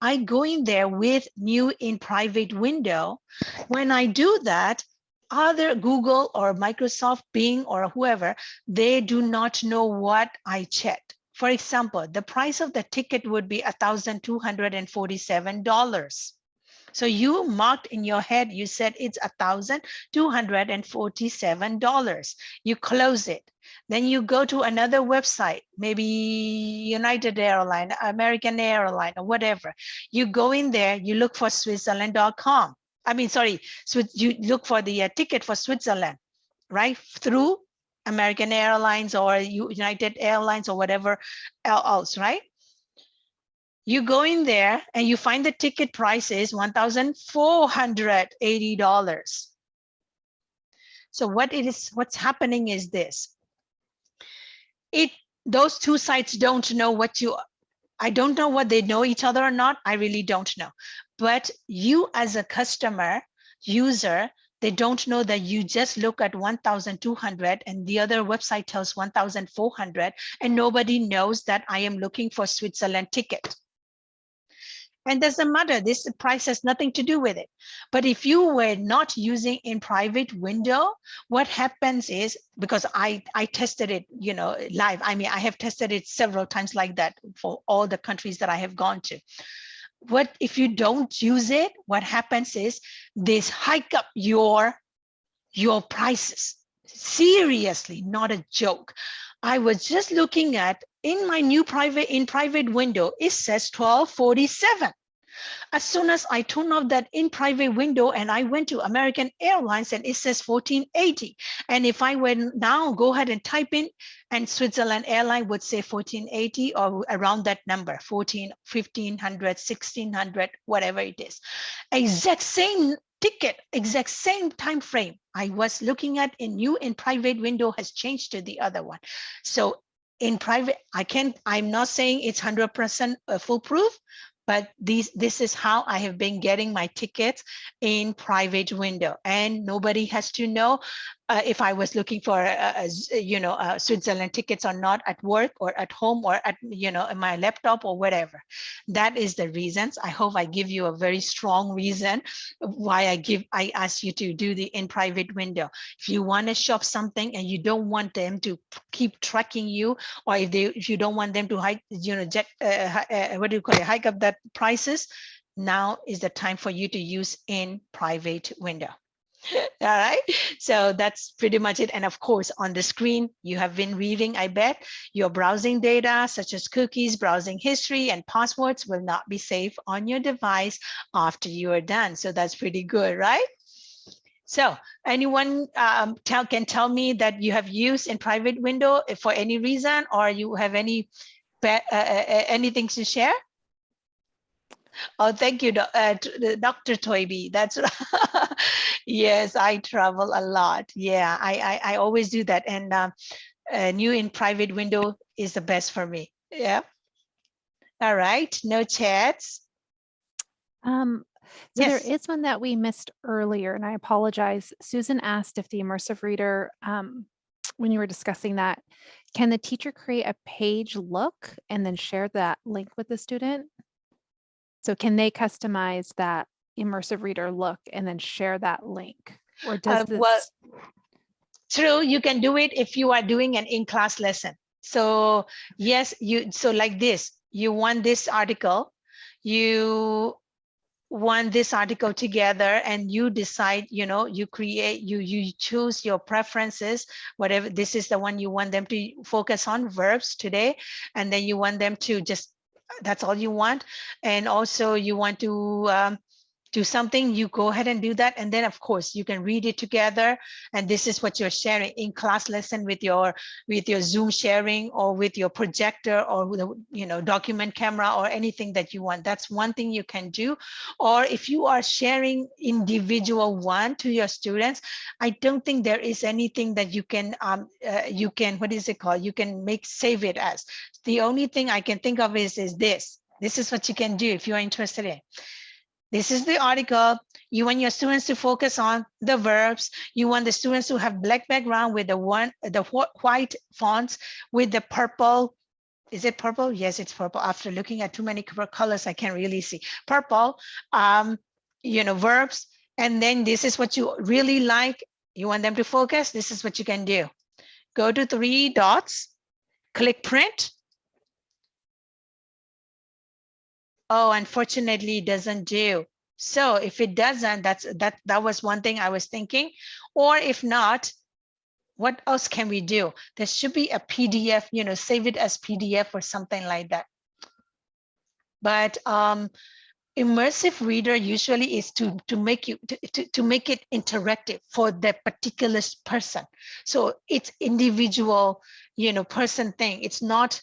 I go in there with new in private window. When I do that, other Google or Microsoft, Bing or whoever, they do not know what I checked. For example, the price of the ticket would be $1,247. So you marked in your head, you said it's $1,247. You close it. Then you go to another website, maybe United Airline, American Airline, or whatever. You go in there, you look for Switzerland.com. I mean, sorry, so you look for the uh, ticket for Switzerland, right? Through American Airlines or United Airlines or whatever else, right? You go in there and you find the ticket price is $1,480. So what it is, what's happening is this. It those two sites don't know what you I don't know what they know each other or not. I really don't know. But you as a customer, user, they don't know that you just look at 1,200 and the other website tells 1,400 and nobody knows that I am looking for Switzerland ticket. And doesn't matter, this price has nothing to do with it. But if you were not using in private window, what happens is, because I, I tested it, you know, live. I mean, I have tested it several times like that for all the countries that I have gone to. What if you don't use it, what happens is this hike up your, your prices. Seriously, not a joke. I was just looking at in my new private in private window, it says 1247. As soon as I turn off that in private window and I went to American Airlines and it says 1480. And if I went now go ahead and type in and Switzerland airline would say 1480 or around that number, 14, 1500, 1600, whatever it is. Exact same ticket, exact same time frame I was looking at in new in private window has changed to the other one. So in private, I can't, I'm not saying it's 100% uh, foolproof, but these, this is how I have been getting my tickets in private window and nobody has to know uh, if I was looking for, uh, you know, uh, Switzerland tickets or not at work or at home or at, you know, in my laptop or whatever. That is the reasons. I hope I give you a very strong reason why I give, I ask you to do the in private window. If you want to shop something and you don't want them to keep tracking you, or if they, if you don't want them to hike, you know, jet, uh, uh, what do you call it, hike up that prices, now is the time for you to use in private window. All right, so that's pretty much it. And of course, on the screen, you have been reading, I bet, your browsing data, such as cookies, browsing history, and passwords will not be safe on your device after you are done. So that's pretty good, right? So anyone um, tell, can tell me that you have used in private window for any reason, or you have any uh, uh, anything to share? Oh, thank you, uh, Dr. Toybi. That's yes, I travel a lot. Yeah, I I, I always do that, and uh, new in private window is the best for me. Yeah. All right, no chats. Um, so Yes. there is one that we missed earlier, and I apologize. Susan asked if the immersive reader, um, when you were discussing that, can the teacher create a page look and then share that link with the student? So can they customize that immersive reader look and then share that link? Or does Uh, this, well, True, you can do it if you are doing an in-class lesson. So yes, you so like this, you want this article, you want this article together and you decide, you know, you create, you you choose your preferences, whatever this is the one you want them to focus on verbs today, and then you want them to just that's all you want. And also you want to um, do something, you go ahead and do that. And then of course you can read it together. And this is what you're sharing in class lesson with your with your Zoom sharing or with your projector or with a you know document camera or anything that you want. That's one thing you can do. Or if you are sharing individual one to your students, I don't think there is anything that you can um uh, you can what is it called? You can make save it as. The only thing I can think of is is this. This is what you can do if you're interested in. This is the article. You want your students to focus on the verbs. You want the students to have black background with the one, the white fonts with the purple. Is it purple? Yes, it's purple. After looking at too many colors, I can't really see. Purple, um, you know, verbs. And then this is what you really like. You want them to focus. This is what you can do. Go to three dots, click print, oh, unfortunately, it doesn't do. So if it doesn't, that's that that was one thing I was thinking. Or if not, what else can we do? There should be a PDF, you know, save it as PDF or something like that. But um, immersive reader usually is to to make you to, to, to make it interactive for that particular person so it's individual you know person thing it's not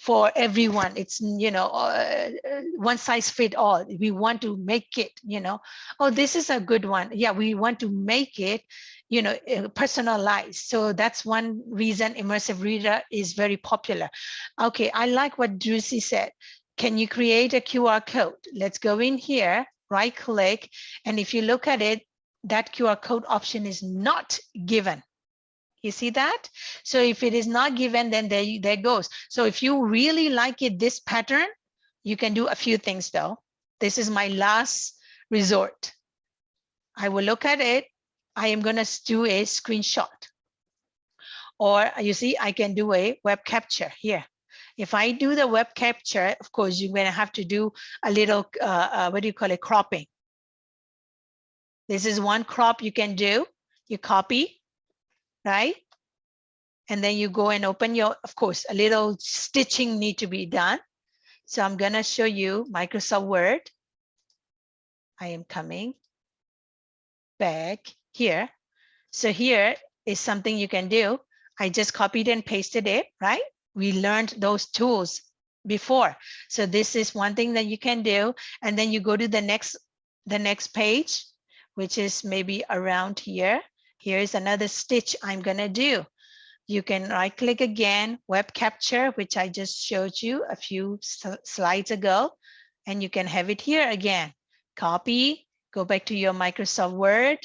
for everyone it's you know uh, one size fit all we want to make it you know oh this is a good one yeah we want to make it you know uh, personalized so that's one reason immersive reader is very popular okay i like what Drusi said can you create a QR code? Let's go in here, right click. And if you look at it, that QR code option is not given. You see that? So if it is not given, then there, there goes. So if you really like it, this pattern, you can do a few things though. This is my last resort. I will look at it. I am going to do a screenshot. Or you see, I can do a web capture here. If I do the web capture, of course, you're going to have to do a little, uh, uh, what do you call it, cropping. This is one crop you can do. You copy, right? And then you go and open your, of course, a little stitching need to be done. So I'm to show you Microsoft Word. I am coming back here. So here is something you can do. I just copied and pasted it, right? we learned those tools before. So this is one thing that you can do. And then you go to the next, the next page, which is maybe around here. Here is another stitch I'm gonna do. You can right click again, web capture, which I just showed you a few slides ago, and you can have it here again. Copy, go back to your Microsoft Word,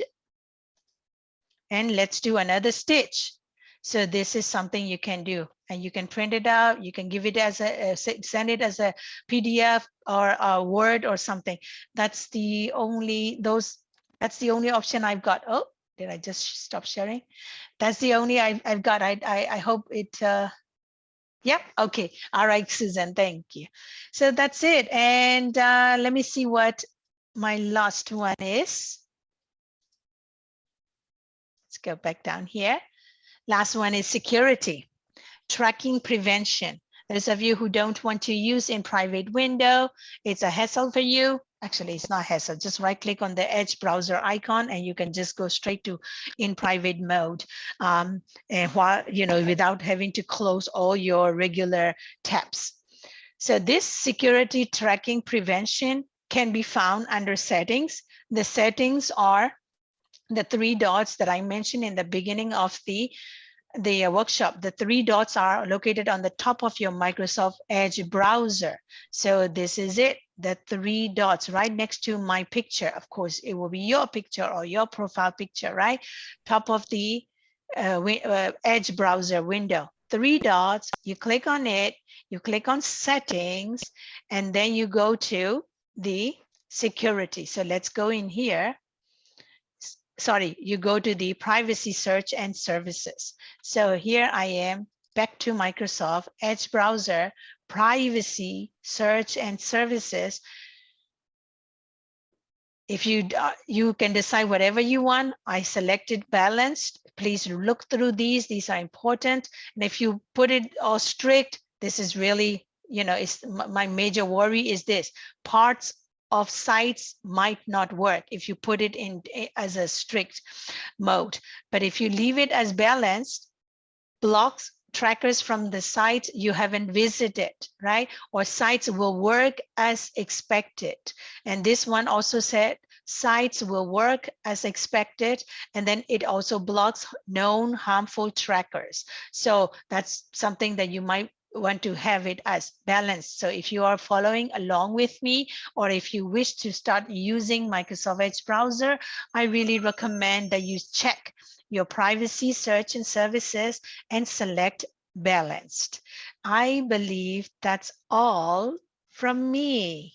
and let's do another stitch. So this is something you can do and you can print it out. You can give it as a, send it as a PDF or a Word or something. That's the only those. That's the only option I've got. Oh, did I just stop sharing? That's the only I've, I've got. I, I, I hope it. Uh, Yep. Okay. All right, Susan. Thank you. So that's it. And uh, let me see what my last one is. Let's go back down here. Last one is security tracking prevention. Those of you who don't want to use in private window, it's a hassle for you. Actually, it's not hassle. Just right click on the Edge browser icon and you can just go straight to in private mode. Um, and while, you know, without having to close all your regular tabs. So this security tracking prevention can be found under settings. The settings are the three dots that I mentioned in the beginning of the the uh, workshop, the three dots are located on the top of your Microsoft Edge browser. So this is it, the three dots right next to my picture. Of course, it will be your picture or your profile picture, right? Top of the uh, uh, Edge browser window. Three dots, you click on it, you click on settings, and then you go to the security. So let's go in here sorry, you go to the privacy search and services. So here I am back to Microsoft Edge browser, privacy search and services. If you uh, you can decide whatever you want, I selected balanced. Please look through these. These are important. And if you put it all strict, this is really, you know, it's my major worry is this parts of sites might not work if you put it in eh, as a strict mode. But if you leave it as balanced, blocks trackers from the site you haven't visited, right? Or sites will work as expected. And this one also said sites will work as expected. And then it also blocks known harmful trackers. So that's something that you might want to have it as balanced. So if you are following along with me, or if you wish to start using Microsoft Edge browser, I really recommend that you check your privacy search and services and select balanced. I believe that's all from me.